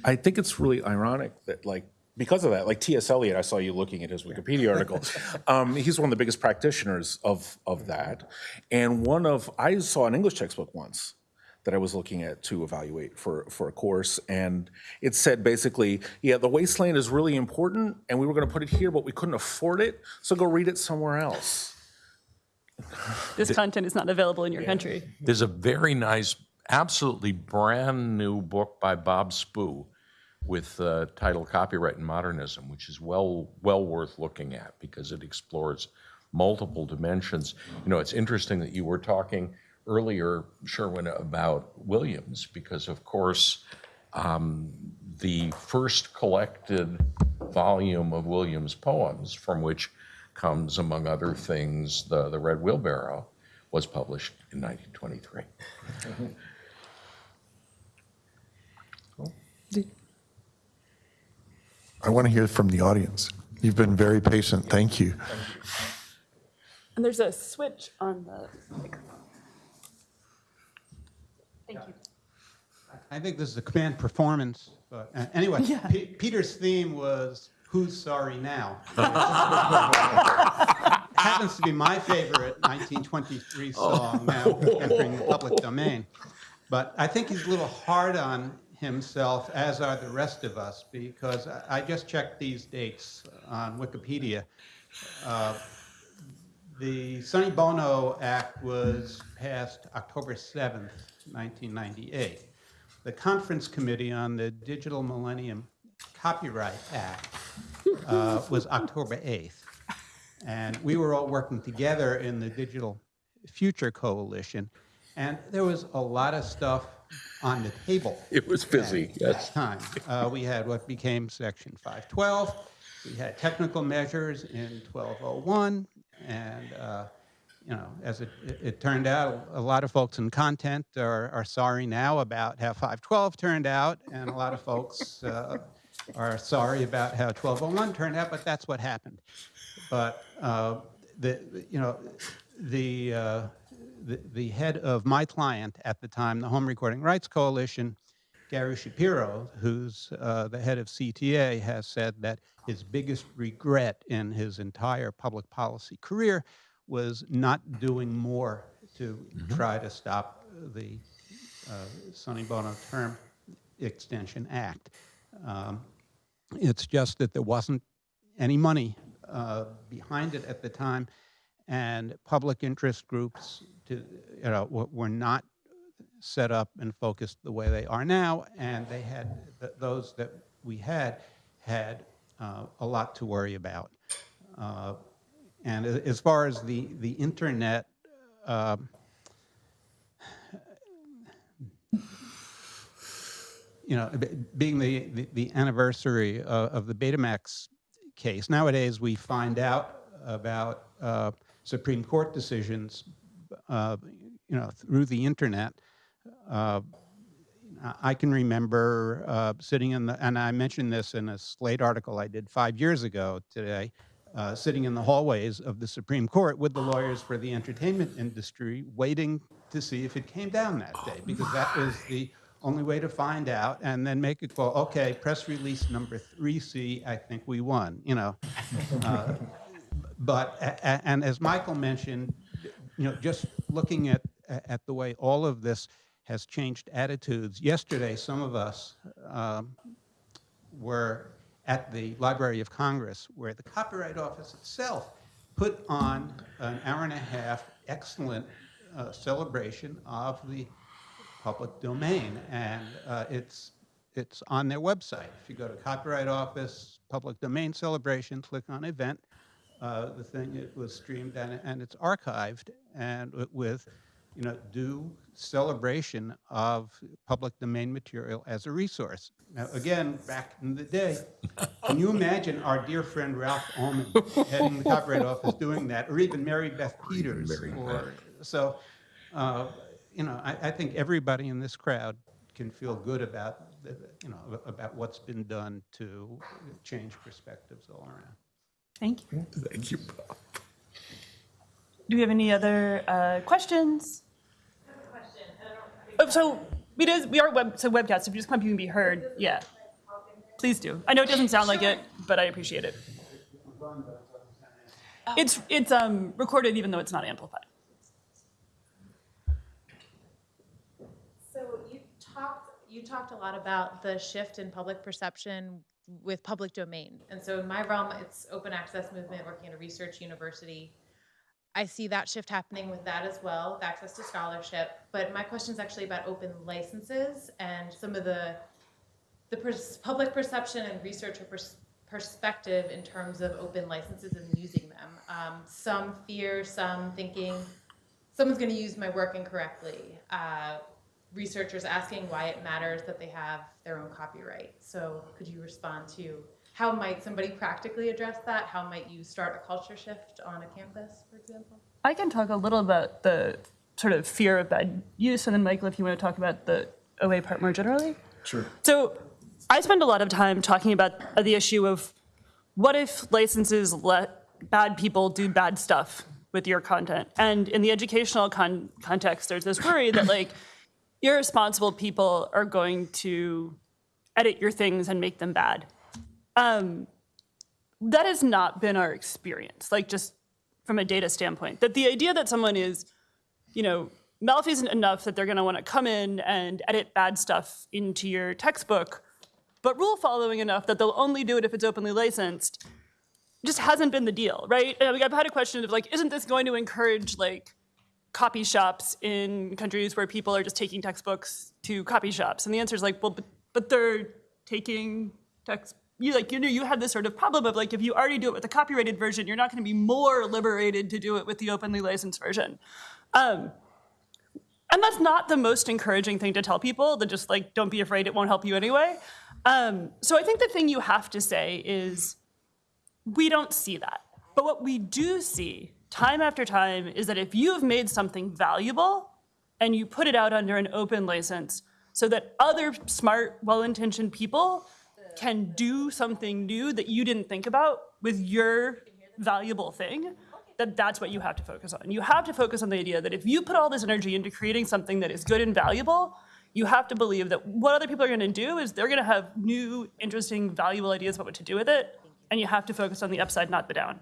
I think it's really ironic that like because of that, like T.S. Eliot, I saw you looking at his Wikipedia article. <laughs> Um, he's one of the biggest practitioners of of that, and one of I saw an English textbook once that I was looking at to evaluate for for a course, and it said basically, yeah, the wasteland is really important, and we were going to put it here, but we couldn't afford it, so go read it somewhere else. This content is not available in your country. There's a very nice, absolutely brand-new book by Bob Spoo with uh, title Copyright and Modernism, which is well, well worth looking at because it explores multiple dimensions. You know, it's interesting that you were talking earlier, Sherwin, about Williams, because of course, um, the first collected volume of Williams' poems, from which comes, among other things, the, the Red Wheelbarrow, was published in 1923. I want to hear from the audience. You've been very patient. Thank you. And there's a switch on the microphone. Thank you. I think this is a command performance, but uh, anyway, Pe- Peter's theme was "Who's Sorry Now." <laughs> Happens to be my favorite 1923 song now entering the public domain, but I think he's a little hard on himself, as are the rest of us, because I I just checked these dates on Wikipedia. Uh, the Sonny Bono Act was passed October 7th, 1998. The Conference Committee on the Digital Millennium Copyright Act uh, was October 8th. And we were all working together in the Digital Future Coalition, and there was a lot of stuff on the table <laughs> It was busy, at that time. Uh, We had what became Section 512, we had technical measures in 1201, and, uh, you know, as it, it- turned out, a lot of folks in content are, are sorry now about how 512 turned out, and a lot of folks uh, are sorry about how 1201 turned out, but that's what happened. But uh, the, the- you know, the, uh, the, the head of my client at the time, the Home Recording Rights Coalition, Gary Shapiro, who's uh, the head of CTA, has said that his biggest regret in his entire public policy career was not doing more to try to stop the uh, Sonny Bono Term Extension Act. Um, it's just that there wasn't any money uh, behind it at the time, and public interest groups, to, you know, were, not set up and focused the way they are now, and they had th- those that we had had uh, a lot to worry about. Uh, and as far as the the internet. um you know, being the, the, the anniversary of, of the Betamax case, nowadays we find out about uh, Supreme Court decisions, uh, you know, through the internet. Uh, I- I can remember uh, sitting in the, and I mentioned this in a Slate article I did five years ago today, uh, sitting in the hallways of the Supreme Court with the lawyers for the entertainment industry, waiting to see if it came down that day, because that was the only way to find out, and then make a call. Okay, press release number 3C, I think we won. You know, uh, but and as Michael mentioned, you know, just looking at at the way all of this has changed attitudes. Yesterday, some of us um, were at the Library of Congress, where the Copyright Office itself put on an hour and a half excellent uh, celebration of the public domain, and uh, it's it's on their website. If you go to Copyright Office Public Domain Celebration, click on Event, uh, the thing it was streamed and, and it's archived, and with you know due celebration of public domain material as a resource. Now, again, back in the day, can you imagine our dear friend Ralph Oman heading the Copyright Office doing that, or even Mary Beth Peters? or, so, uh, you know, I, I think everybody in this crowd can feel good about, the, you know, about what's been done to change perspectives all around. Thank you. Thank you, Bob. Do we have any other uh, questions? Oh, so it is, we are web, so webcast, if you just come up, you can be heard, yeah. Please do. I know it doesn't sound like it, but I appreciate it. It's, it's um, recorded even though it's not amplified. So you talked, you talked a lot about the shift in public perception with public domain. And so in my realm, it's open access movement, working at a research university. I see that shift happening with that as well, with access to scholarship. But my question is actually about open licenses and some of the, the pers- public perception and researcher pers- perspective in terms of open licenses and using them. Um, some fear, some thinking, someone's going to use my work incorrectly. Uh, researchers asking why it matters that they have their own copyright. So, could you respond to how might somebody practically address that? How might you start a culture shift on a campus, for example? I can talk a little about the sort of fear of bad use, and then Michael, if you want to talk about the OA part more generally. Sure. So I spend a lot of time talking about the issue of what if licenses let bad people do bad stuff with your content. And in the educational con- context, there's this worry that like irresponsible people are going to edit your things and make them bad. Um, that has not been our experience, like just from a data standpoint. That the idea that someone is, you know, malfeasant enough that they're going to want to come in and edit bad stuff into your textbook, but rule following enough that they'll only do it if it's openly licensed, just hasn't been the deal, right? And I've had a question of like, isn't this going to encourage like copy shops in countries where people are just taking textbooks to copy shops? And the answer is like, well, but, but they're taking text. You like you know you have this sort of problem of like if you already do it with the copyrighted version, you're not going to be more liberated to do it with the openly licensed version. Um, and that's not the most encouraging thing to tell people. That just like don't be afraid, it won't help you anyway. Um, so I think the thing you have to say is we don't see that. But what we do see time after time is that if you have made something valuable and you put it out under an open license so that other smart, well-intentioned people can do something new that you didn't think about with your valuable thing, that that's what you have to focus on. You have to focus on the idea that if you put all this energy into creating something that is good and valuable, you have to believe that what other people are going to do is they're going to have new, interesting, valuable ideas about what to do with it, and you have to focus on the upside, not the down.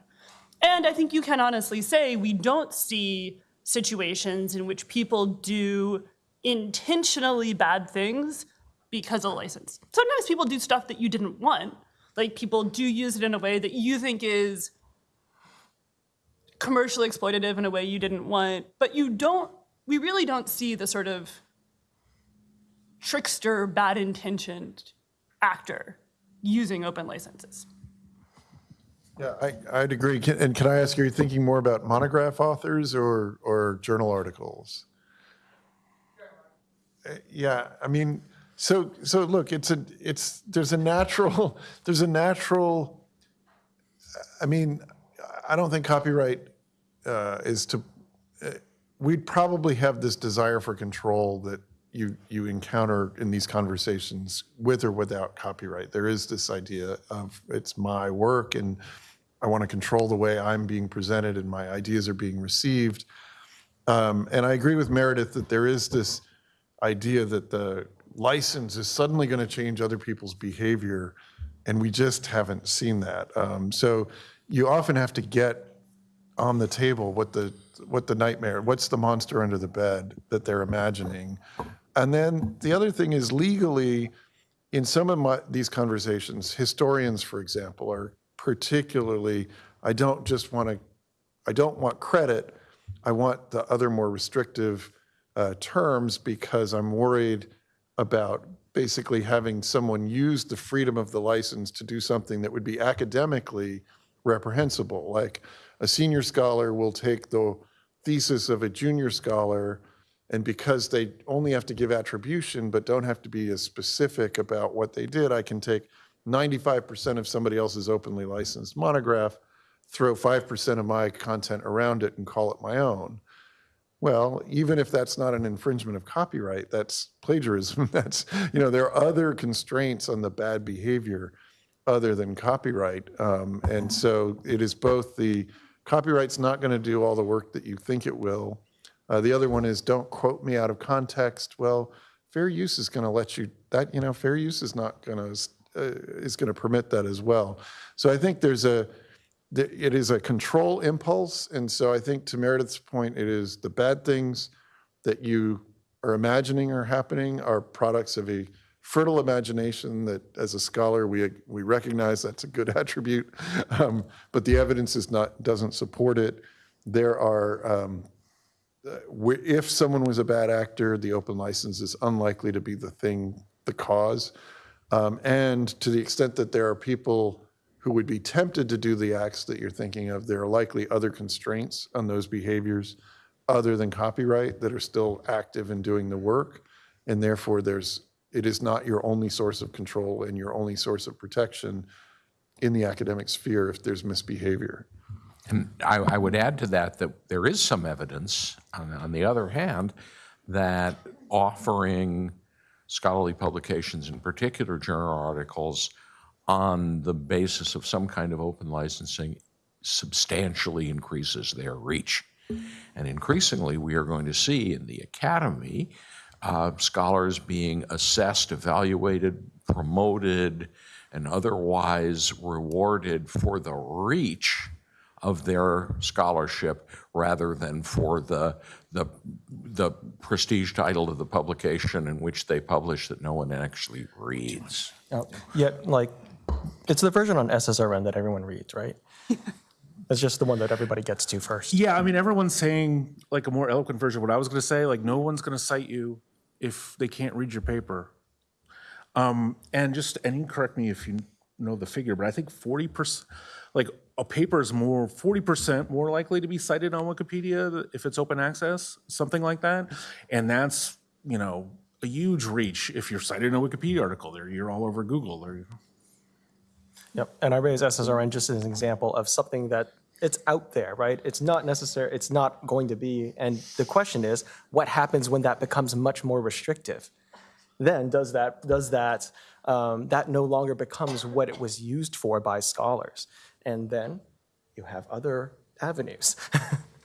And I think you can honestly say we don't see situations in which people do intentionally bad things because of license. Sometimes people do stuff that you didn't want. Like people do use it in a way that you think is commercially exploitative in a way you didn't want, but you don't, we really don't see the sort of trickster, bad intentioned actor using open licenses. Yeah, I, I'd agree. Can- And can I ask, are you thinking more about monograph authors or, or journal articles? Uh, Yeah, I mean, so, so look, it's a, it's, there's a natural, <laughs> there's a natural, I mean, I don't think copyright uh, is to, uh, we'd probably have this desire for control that you, you encounter in these conversations with or without copyright. There is this idea of it's my work and I want to control the way I'm being presented and my ideas are being received. Um, and I agree with Meredith that there is this idea that the license is suddenly going to change other people's behavior, and we just haven't seen that. Um, so you often have to get on the table what the what the nightmare, what's the monster under the bed that they're imagining, and then the other thing is legally, in some of my, these conversations, historians, for example, are particularly. I don't just want to I don't want credit. I want the other more restrictive uh, terms because I'm worried about basically having someone use the freedom of the license to do something that would be academically reprehensible. Like a senior scholar will take the thesis of a junior scholar, and because they only have to give attribution but don't have to be as specific about what they did, I can take 95% of somebody else's openly licensed monograph, throw 5% of my content around it and call it my own. Well, even if that's not an infringement of copyright, that's plagiarism. <laughs> That's, you know, there are other constraints on the bad behavior other than copyright. Um, and so it is both the copyright's not going to do all the work that you think it will. Uh, the other one is don't quote me out of context. Well, fair use is going to let you that, you know, fair use is not going to, uh, is going to permit that as well. So I think there's a, it is a control impulse, and so I think to Meredith's point, it is the bad things that you are imagining are happening are products of a fertile imagination that, as a scholar, we we recognize that's a good <laughs> attribute, um, but the evidence is not doesn't support it. There are. Um, uh, if someone was a bad actor, the open license is unlikely to be the thing, the cause. Um, and to the extent that there are people who would be tempted to do the acts that you're thinking of, there are likely other constraints on those behaviors other than copyright that are still active in doing the work. And therefore, there's, it is not your only source of control and your only source of protection in the academic sphere if there's misbehavior. And I, I would add to that that there is some evidence, on, on the other hand, that offering scholarly publications, in particular journal articles, on the basis of some kind of open licensing substantially increases their reach. And increasingly, we are going to see in the academy uh, scholars being assessed, evaluated, promoted, and otherwise rewarded for the reach of their scholarship rather than for the, the, the prestige title of the publication in which they publish that no one actually reads. Now, Yet, like, it's the version on SSRN that everyone reads, right? <laughs> It's just the one that everybody gets to first. Yeah, I mean, everyone's saying like a more eloquent version of what I was going to say. Like, no one's going to cite you if they can't read your paper. Um, and just, and you correct me if you know the figure, but I think 40%, like a paper is more, 40% more likely to be cited on Wikipedia if it's open access, something like that. And that's, you know, a huge reach if you're cited in a Wikipedia article there, you're all over Google or. Yep, and I raise SSRN just as an example of something that it's out there, right? It's not necessary, it's not going to be, and the question is, what happens when that becomes much more restrictive? Then does that, does that, um, that no longer becomes what it was used for by scholars? And then you have other avenues. <laughs>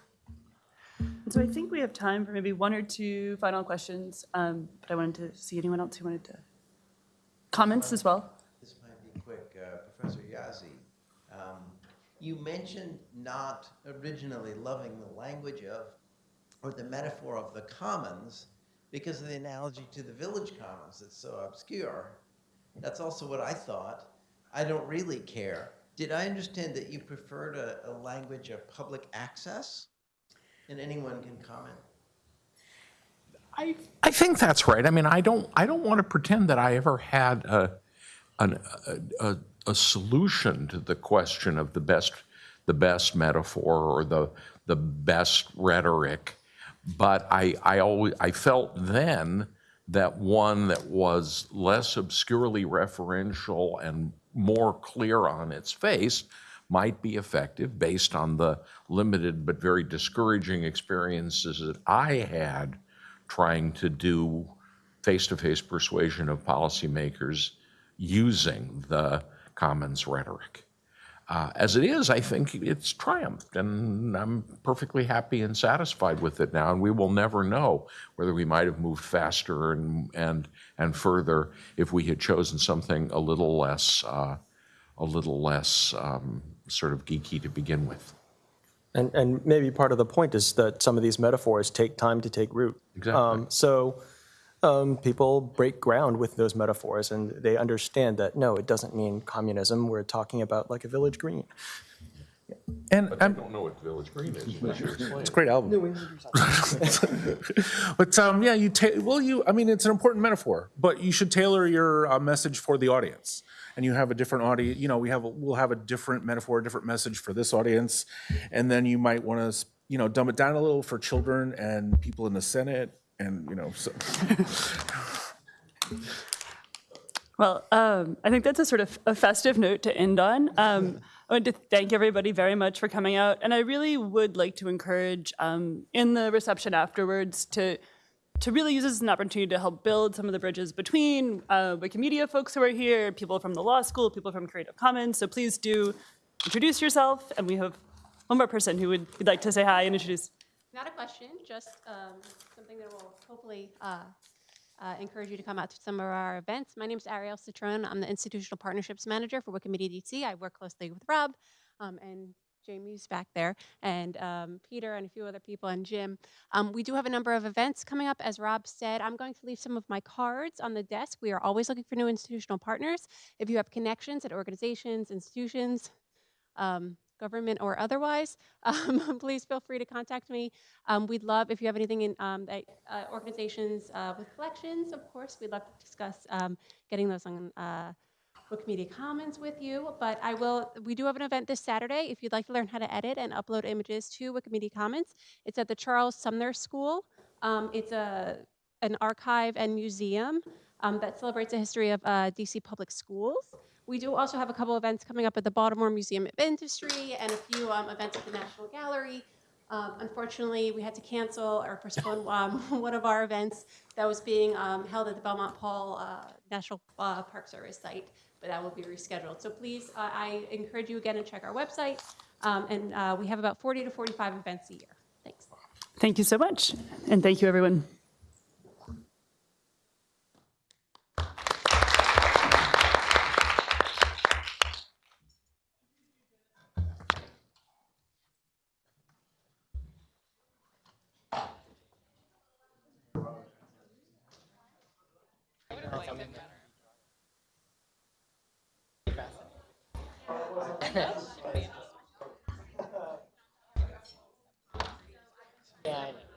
So I think we have time for maybe one or two final questions, um, but I wanted to see anyone else who wanted to comments as well. This might be quick. Uh, Professor Jaszi, um, you mentioned not originally loving the language of, or the metaphor of the commons because of the analogy to the village commons that's so obscure. That's also what I thought. I don't really care. Did I understand that you preferred a, a language of public access? And anyone can comment. I, I think that's right. I mean, I don't, I don't want to pretend that I ever had a, an, a, a, a solution to the question of the best, the best metaphor or the, the best rhetoric. But I, I always, I felt then that one that was less obscurely referential and more clear on its face might be effective based on the limited but very discouraging experiences that I had trying to do face-to-face persuasion of policymakers using the commons rhetoric. Uh, as it is, I think it's triumphed, and I'm perfectly happy and satisfied with it now. And we will never know whether we might have moved faster and and and further if we had chosen something a little less uh, a little less um, sort of geeky to begin with. And, and maybe part of the point is that some of these metaphors take time to take root. Exactly. Um, so um, people break ground with those metaphors and they understand that, no, it doesn't mean communism. We're talking about like a village green. And I I'm, don't know what Village Green is. unless you explain it's a great album. <laughs> but um, yeah, you ta- well, you. I mean, it's an important metaphor, but you should tailor your uh, message for the audience. And you have a different audience. You know, we have a, we'll have a different metaphor, a different message for this audience, and then you might want to, you know, dumb it down a little for children and people in the Senate, and you know, so. Well, um, I think that's a sort of a festive note to end on. Um, I want to thank everybody very much for coming out, and I really would like to encourage um, in the reception afterwards to to really use this as an opportunity to help build some of the bridges between uh, Wikimedia folks who are here, people from the law school, people from Creative Commons. So please do introduce yourself, and we have one more person who would would like to say hi and introduce. Not a question, just um, something that will hopefully uh, uh, encourage you to come out to some of our events. My name is Ariel Citron. I'm the Institutional Partnerships Manager for Wikimedia DC. I work closely with Rob um, and Jamie's back there, and um, Peter and a few other people, and Jim. Um, we do have a number of events coming up. As Rob said, I'm going to leave some of my cards on the desk. We are always looking for new institutional partners. If you have connections at organizations, institutions, um, government or otherwise, <laughs> um, please feel free to contact me. Um, we'd love, if you have anything in um, that, uh, organizations uh, with collections, of course, we'd love to discuss um, getting those on uh, Wikimedia Commons with you. But I will, we do have an event this Saturday. If you'd like to learn how to edit and upload images to Wikimedia Commons, it's at the Charles Sumner School. Um, it's a, an archive and museum um, that celebrates the history of uh, DC public schools. We do also have a couple events coming up at the Baltimore Museum of Industry and a few um, events at the National Gallery. Um, unfortunately, we had to cancel or postpone <laughs> um, <laughs> one of our events that was being um, held at the Belmont Paul uh, National uh, Park Service site, but that will be rescheduled. So please, uh, I encourage you again to check our website Um, And uh, we have about 40 to 45 events a year. Thanks. Thank you so much. And thank you, everyone.